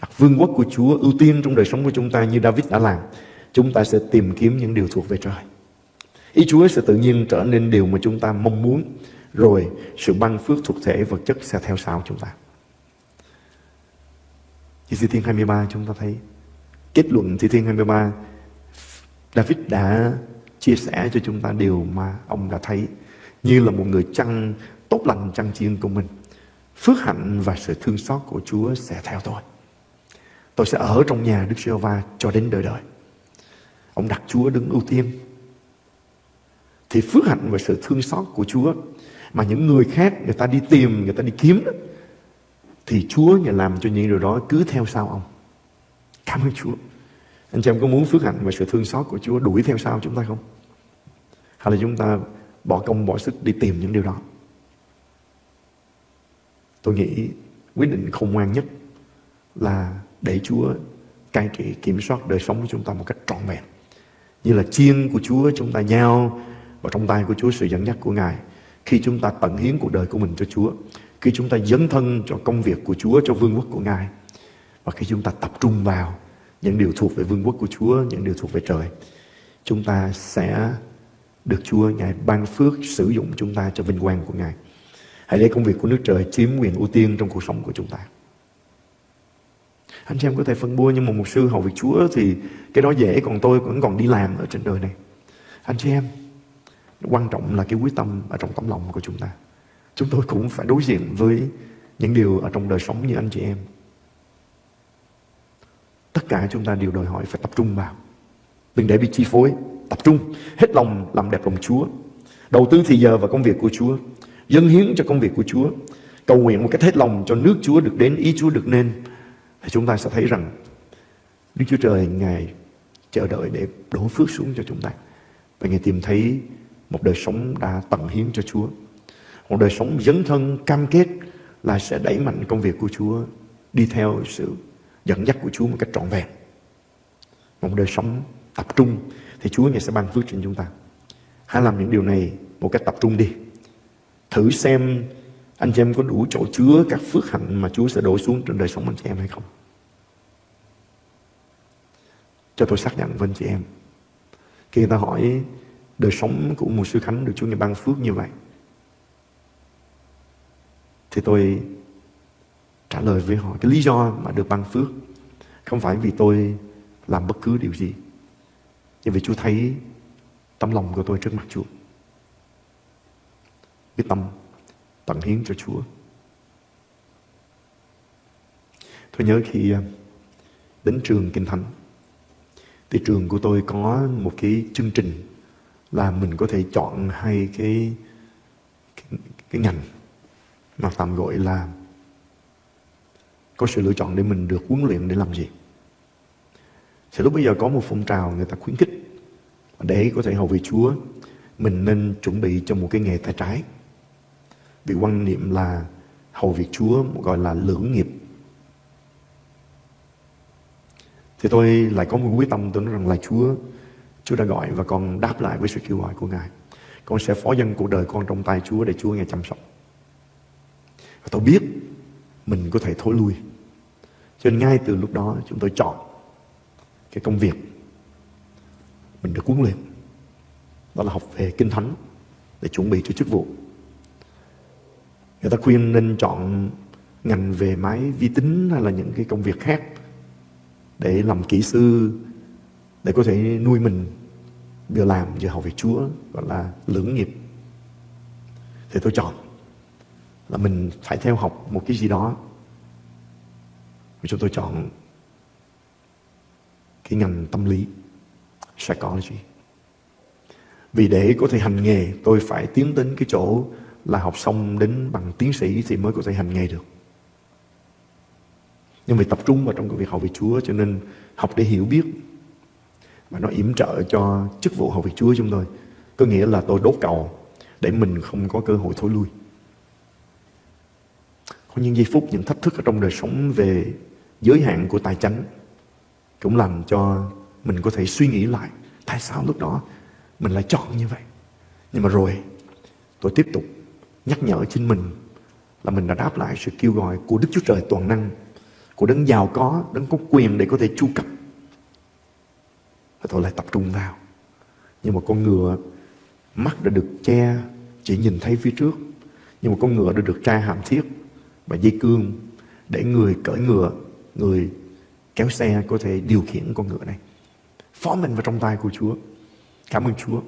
Đặt vương quốc của Chúa, ưu tiên trong đời sống của chúng ta như David đã làm. Chúng ta sẽ tìm kiếm những điều thuộc về trời. Ý Chúa sẽ tự nhiên trở nên điều mà chúng ta mong muốn. Rồi, sự ban phước thuộc thể vật chất sẽ theo sau chúng ta. Thi Thiên 23 chúng ta thấy kết luận Thi Thiên 23 David đã chia sẻ cho chúng ta điều mà ông đã thấy như là một người chăn tốt lành chăn chiên của mình. Phước hạnh và sự thương xót của Chúa sẽ theo tôi. Tôi sẽ ở trong nhà Đức giê va cho đến đời đời. Ông đặt Chúa đứng ưu tiên. Thì phước hạnh và sự thương xót của Chúa mà những người khác người ta đi tìm, người ta đi kiếm thì Chúa nhà làm cho những điều đó cứ theo sau ông. Cảm ơn Chúa. Anh chị em có muốn phước hạnh và sự thương xót của Chúa đuổi theo sau chúng ta không? Hay là chúng ta bỏ công bỏ sức đi tìm những điều đó? Tôi nghĩ quyết định khôn ngoan nhất là để Chúa cai trị kiểm soát đời sống của chúng ta một cách trọn vẹn. Như là chiên của Chúa chúng ta nhau vào trong tay của Chúa sự dẫn dắt của Ngài khi chúng ta tận hiến cuộc đời của mình cho Chúa khi chúng ta dấn thân cho công việc của Chúa, cho vương quốc của Ngài. Và khi chúng ta tập trung vào những điều thuộc về vương quốc của Chúa, những điều thuộc về trời, chúng ta sẽ được Chúa Ngài ban phước sử dụng chúng ta cho vinh quang của Ngài. Hãy để công việc của nước trời chiếm quyền ưu tiên trong cuộc sống của chúng ta. Anh chị em có thể phân bua nhưng mà một sư hầu việc Chúa thì cái đó dễ còn tôi vẫn còn đi làm ở trên đời này. Anh chị em, quan trọng là cái quyết tâm ở trong tấm lòng của chúng ta chúng tôi cũng phải đối diện với những điều ở trong đời sống như anh chị em. Tất cả chúng ta đều đòi hỏi phải tập trung vào. Đừng để bị chi phối. Tập trung, hết lòng làm đẹp lòng Chúa. Đầu tư thì giờ vào công việc của Chúa. Dân hiến cho công việc của Chúa. Cầu nguyện một cách hết lòng cho nước Chúa được đến, ý Chúa được nên. Thì chúng ta sẽ thấy rằng Đức Chúa Trời Ngài chờ đợi để đổ phước xuống cho chúng ta. Và Ngài tìm thấy một đời sống đã tận hiến cho Chúa. Một đời sống dấn thân cam kết là sẽ đẩy mạnh công việc của Chúa đi theo sự dẫn dắt của Chúa một cách trọn vẹn. Một đời sống tập trung, thì Chúa Ngài sẽ ban phước trên chúng ta. Hãy làm những điều này một cách tập trung đi. Thử xem anh chị em có đủ chỗ chứa các phước hạnh mà Chúa sẽ đổ xuống trên đời sống anh chị em hay không. Cho tôi xác nhận với anh chị em. Khi người ta hỏi đời sống của một sư Khánh được Chúa Ngài ban phước như vậy, thì tôi trả lời với họ. Cái lý do mà được ban phước không phải vì tôi làm bất cứ điều gì nhưng vì Chúa thấy tấm lòng của tôi trước mặt Chúa. Cái tâm tận hiến cho Chúa. Tôi nhớ khi à, đến trường Kinh Thánh thì trường của tôi có một cái chương trình là mình có thể chọn hai cái cái, cái ngành mà tạm gọi là có sự lựa chọn để mình được huấn luyện để làm gì. Thì lúc bây giờ có một phong trào người ta khuyến khích Để có thể hầu vị Chúa, mình nên chuẩn bị cho một cái nghề tay trái. Vì quan niệm là hầu việc Chúa gọi là lưỡng nghiệp. Thì tôi lại có một quyết tâm tôi nói rằng là Chúa, Chúa đã gọi và con đáp lại với sự kêu gọi của Ngài. Con sẽ phó dân cuộc đời con trong tay Chúa để Chúa nghe chăm sóc. Và tôi biết mình có thể thối lui. Cho nên ngay từ lúc đó chúng tôi chọn cái công việc mình được huấn luyện. Đó là học về Kinh Thánh để chuẩn bị cho chức vụ. Người ta khuyên nên chọn ngành về máy vi tính hay là những cái công việc khác để làm kỹ sư để có thể nuôi mình, vừa làm vừa học về Chúa, gọi là lưỡng nghiệp thì tôi chọn là mình phải theo học một cái gì đó vì chúng tôi chọn cái ngành tâm lý, psychology vì để có thể hành nghề, tôi phải tiến đến cái chỗ là học xong đến bằng tiến sĩ thì mới có thể hành nghề được nhưng vì tập trung vào trong cái việc học việc Chúa cho nên học để hiểu biết và nó yểm trợ cho chức vụ học việc Chúa chúng tôi. Có nghĩa là tôi đốt cầu để mình không có cơ hội thối lui. Có những giây phút, những thách thức ở trong đời sống về giới hạn của tài chánh cũng làm cho mình có thể suy nghĩ lại tại sao lúc đó mình lại chọn như vậy. Nhưng mà rồi tôi tiếp tục nhắc nhở chính mình là mình đã đáp lại sự kêu gọi của Đức Chúa Trời toàn năng, của đấng giàu có, đấng có quyền để có thể chu cấp. Và tôi lại tập trung vào. Nhưng mà con ngựa mắt đã được che chỉ nhìn thấy phía trước. Nhưng mà con ngựa đã được tra hàm thiết và dây cương để người cởi ngựa người kéo xe có thể điều khiển con ngựa này. Phó mình vào trong tay của Chúa. Cảm ơn Chúa.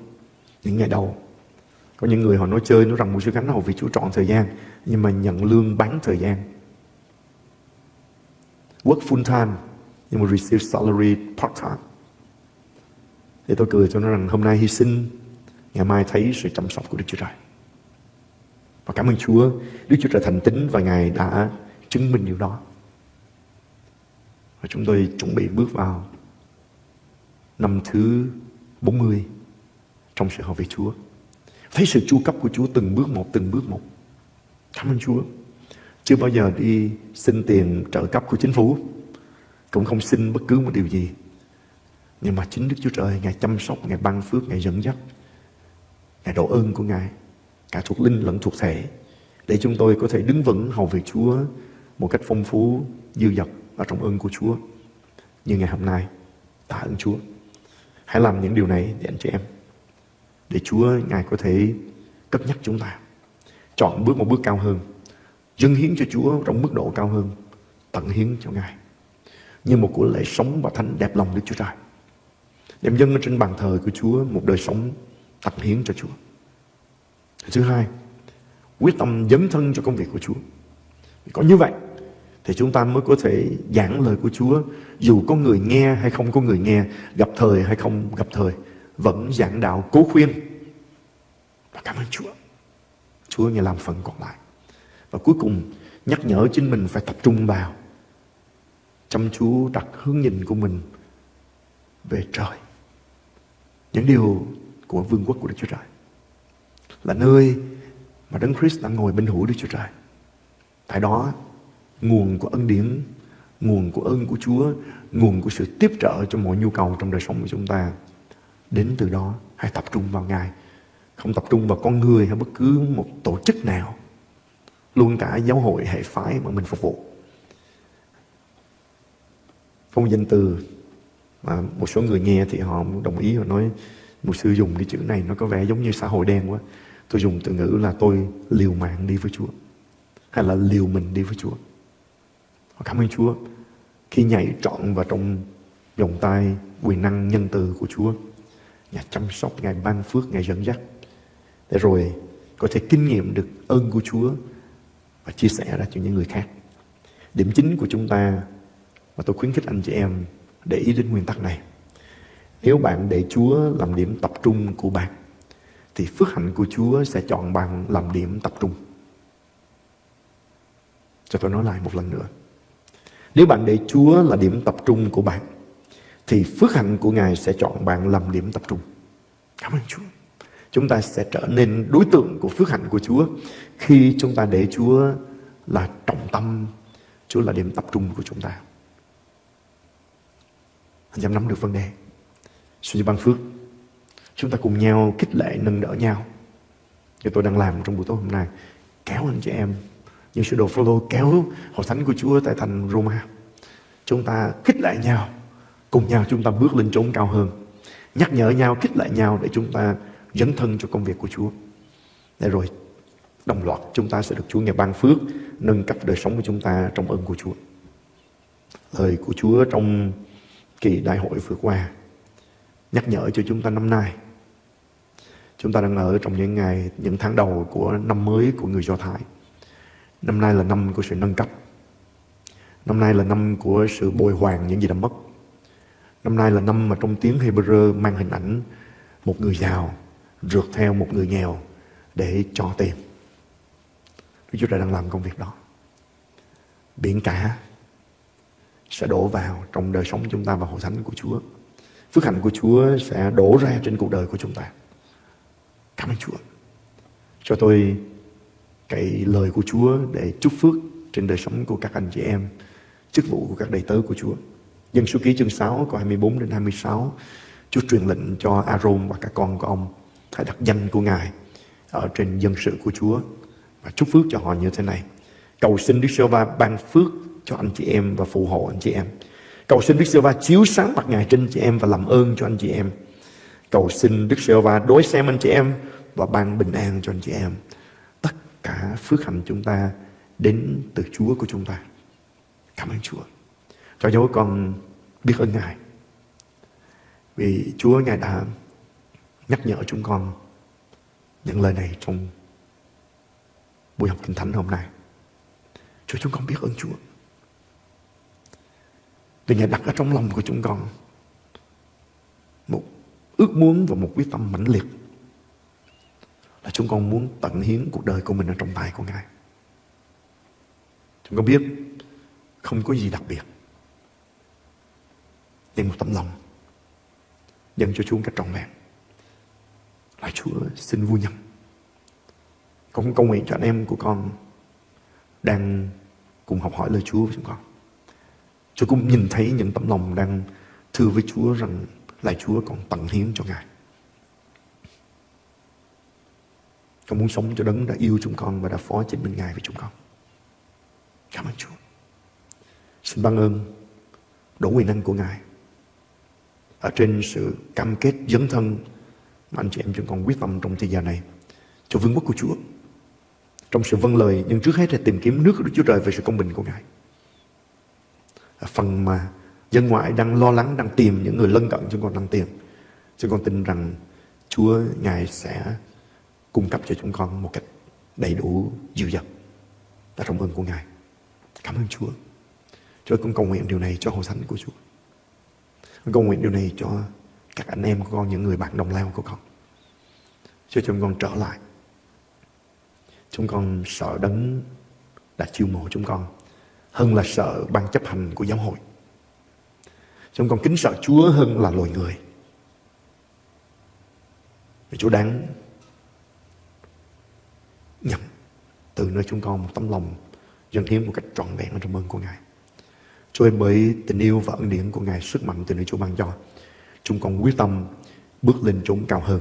Những ngày đầu có những người họ nói chơi nói rằng một sư cánh hầu vì Chúa chọn thời gian nhưng mà nhận lương bán thời gian. Work full time nhưng mà receive salary part time. Thì tôi cười cho nó rằng hôm nay hy sinh, ngày mai thấy sự chăm sóc của Đức Chúa Trời. Và cảm ơn Chúa, Đức Chúa Trời thành tín và Ngài đã chứng minh điều đó. Và chúng tôi chuẩn bị bước vào năm thứ 40 trong sự học về Chúa. Thấy sự chu cấp của Chúa từng bước một, từng bước một. Cảm ơn Chúa. Chưa bao giờ đi xin tiền trợ cấp của chính phủ. Cũng không xin bất cứ một điều gì. Nhưng mà chính Đức Chúa Trời Ngài chăm sóc, Ngài ban phước, Ngài dẫn dắt Ngài độ ơn của Ngài Cả thuộc linh lẫn thuộc thể Để chúng tôi có thể đứng vững hầu về Chúa Một cách phong phú, dư dật và trong ơn của Chúa. Như ngày hôm nay Tạ ơn Chúa. Hãy làm những điều này để anh chị em Để Chúa Ngài có thể cất nhắc chúng ta. Chọn bước một bước cao hơn Dâng hiến cho Chúa trong mức độ cao hơn Tận hiến cho Ngài. Như một của lễ sống và thánh đẹp lòng Đức Chúa Trời. Đem dâng trên bàn thờ của Chúa một đời sống tận hiến cho Chúa. Thứ hai, quyết tâm dấn thân cho công việc của Chúa. Có như vậy thì chúng ta mới có thể giảng lời của Chúa dù có người nghe hay không có người nghe, gặp thời hay không gặp thời, vẫn giảng đạo cố khuyên. Và cảm ơn Chúa. Chúa nghe làm phần còn lại. Và cuối cùng nhắc nhở chính mình phải tập trung vào chăm chú đặt hướng nhìn của mình về trời những điều của vương quốc của Đức Chúa Trời. Là nơi mà Đấng Christ đang ngồi bên hữu Đức Chúa Trời. Tại đó, nguồn của ân điển, nguồn của ơn của Chúa, nguồn của sự tiếp trợ cho mọi nhu cầu trong đời sống của chúng ta. Đến từ đó, hãy tập trung vào Ngài. Không tập trung vào con người hay bất cứ một tổ chức nào. Luôn cả giáo hội hệ phái mà mình phục vụ. Phong danh từ mà một số người nghe thì họ đồng ý và nói một sư dùng cái chữ này nó có vẻ giống như xã hội đen quá tôi dùng từ ngữ là tôi liều mạng đi với Chúa hay là liều mình đi với Chúa cảm ơn Chúa khi nhảy trọn vào trong vòng tay quyền năng nhân từ của Chúa Ngài chăm sóc, Ngài ban phước, Ngài dẫn dắt để rồi có thể kinh nghiệm được ơn của Chúa và chia sẻ ra cho những người khác. Điểm chính của chúng ta và tôi khuyến khích anh chị em để ý đến nguyên tắc này. Nếu bạn để Chúa làm điểm tập trung của bạn, thì phước hạnh của Chúa sẽ chọn bạn làm điểm tập trung. Cho tôi nói lại một lần nữa. Nếu bạn để Chúa là điểm tập trung của bạn, thì phước hạnh của Ngài sẽ chọn bạn làm điểm tập trung. Cảm ơn Chúa. Chúng ta sẽ trở nên đối tượng của phước hạnh của Chúa khi chúng ta để Chúa là trọng tâm, Chúa là điểm tập trung của chúng ta. Anh em nắm được vấn đề. Xin Chúa ban phước. Chúng ta cùng nhau khích lệ nâng đỡ nhau. Như tôi đang làm trong buổi tối hôm nay. Kéo anh chị em như sứ đồ follow kéo hội thánh của Chúa tại thành Roma. Chúng ta khích lệ nhau, cùng nhau chúng ta bước lên chốn cao hơn. Nhắc nhở nhau, khích lệ nhau để chúng ta dấn thân cho công việc của Chúa. Để rồi đồng loạt chúng ta sẽ được Chúa nghe ban phước, nâng cấp đời sống của chúng ta trong ơn của Chúa. Lời của Chúa trong kỳ đại hội vừa qua nhắc nhở cho chúng ta năm nay. Chúng ta đang ở trong những ngày, những tháng đầu của năm mới của người Do Thái. Năm nay là năm của sự nâng cấp. Năm nay là năm của sự bồi hoàn những gì đã mất. Năm nay là năm mà trong tiếng Hebrew mang hình ảnh một người giàu rượt theo một người nghèo để cho tiền. Đức Chúa Trời đang làm công việc đó. Biển cả sẽ đổ vào trong đời sống chúng ta và hội thánh của Chúa. Phước hạnh của Chúa sẽ đổ ra trên cuộc đời của chúng ta. Cảm ơn Chúa. Cho tôi cái lời của Chúa để chúc phước trên đời sống của các anh chị em, chức vụ của các đầy tớ của Chúa. Dân số ký chương 6 câu 24 đến 26, Chúa truyền lệnh cho Aaron và các con của ông hãy đặt danh của Ngài ở trên dân sự của Chúa và chúc phước cho họ như thế này. Cầu xin Đức Sơ Va ban phước cho anh chị em và phù hộ anh chị em. Cầu xin Đức Sơ Va chiếu sáng mặt Ngài trên chị em và làm ơn cho anh chị em. Cầu xin Đức Sơ Va đối xem anh chị em và ban bình an cho anh chị em tất cả phước hạnh chúng ta đến từ Chúa của chúng ta. Cảm ơn Chúa. Cho dấu con biết ơn Ngài. Vì Chúa, Ngài đã nhắc nhở chúng con những lời này trong buổi học kinh thánh hôm nay. Chúa, chúng con biết ơn Chúa. Vì Ngài đặt ở trong lòng của chúng con một ước muốn và một quyết tâm mãnh liệt là chúng con muốn tận hiến cuộc đời của mình ở trong tay của Ngài. Chúng con biết không có gì đặc biệt. Nhưng một tấm lòng dâng cho Chúa cách trọn vẹn. Lạy Chúa xin vui nhận. Con cầu nguyện cho anh em của con đang cùng học hỏi lời Chúa với chúng con. Chúa cũng nhìn thấy những tấm lòng đang thưa với Chúa rằng là Chúa còn tận hiến cho Ngài. Con muốn sống cho đấng đã yêu chúng con và đã phó chính mình Ngài với chúng con. Cảm ơn Chúa. Xin ban ơn đủ quyền năng của Ngài. Ở trên sự cam kết dấn thân mà anh chị em chúng con quyết tâm trong thời gian này cho vương quốc của Chúa. Trong sự vâng lời, nhưng trước hết là tìm kiếm nước của Đức Chúa Trời về sự công bình của Ngài. Phần mà dân ngoại đang lo lắng, đang tìm những người lân cận chúng con đang tìm. Chúng con tin rằng Chúa Ngài sẽ cung cấp cho chúng con một cách đầy đủ dư dật là trong ơn của Ngài. Cảm ơn Chúa. Chúa con cầu nguyện điều này cho hội thánh của Chúa. Con cầu nguyện điều này cho các anh em của con, những người bạn đồng lao của con. Cho chúng con trở lại. Chúng con sợ đấng đã chiêu mộ chúng con hơn là sợ ban chấp hành của giáo hội. Chúng con kính sợ Chúa hơn là loài người. Vì Chúa đáng nhận từ nơi chúng con một tấm lòng dâng hiến một cách trọn vẹn trong ơn của Ngài. Chúa ơi, bởi tình yêu và ân điển của Ngài sức mạnh từ nơi Chúa ban cho. Chúng con quyết tâm bước lên chốn cao hơn.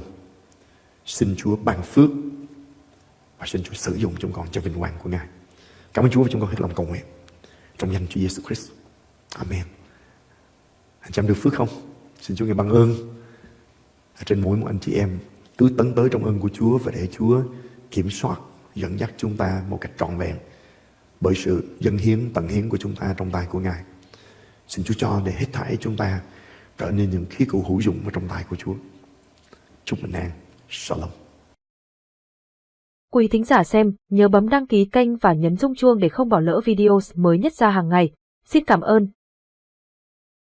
Xin Chúa ban phước và xin Chúa sử dụng chúng con cho vinh quang của Ngài. Cảm ơn Chúa và chúng con hết lòng cầu nguyện. Trong danh Chúa Giêsu Christ. Amen. Anh chị em được phước không? Xin Chúa nghe ban ơn ở trên mỗi một anh chị em cứ tấn tới trong ơn của Chúa và để Chúa kiểm soát dẫn dắt chúng ta một cách trọn vẹn bởi sự dân hiến tận hiến của chúng ta trong tay của Ngài. Xin Chúa cho để hết thảy chúng ta trở nên những khí cụ hữu dụng ở trong tay của Chúa. Chúc bình an. Shalom. Quý thính giả xem, nhớ bấm đăng ký kênh và nhấn rung chuông để không bỏ lỡ video mới nhất ra hàng ngày. Xin cảm ơn.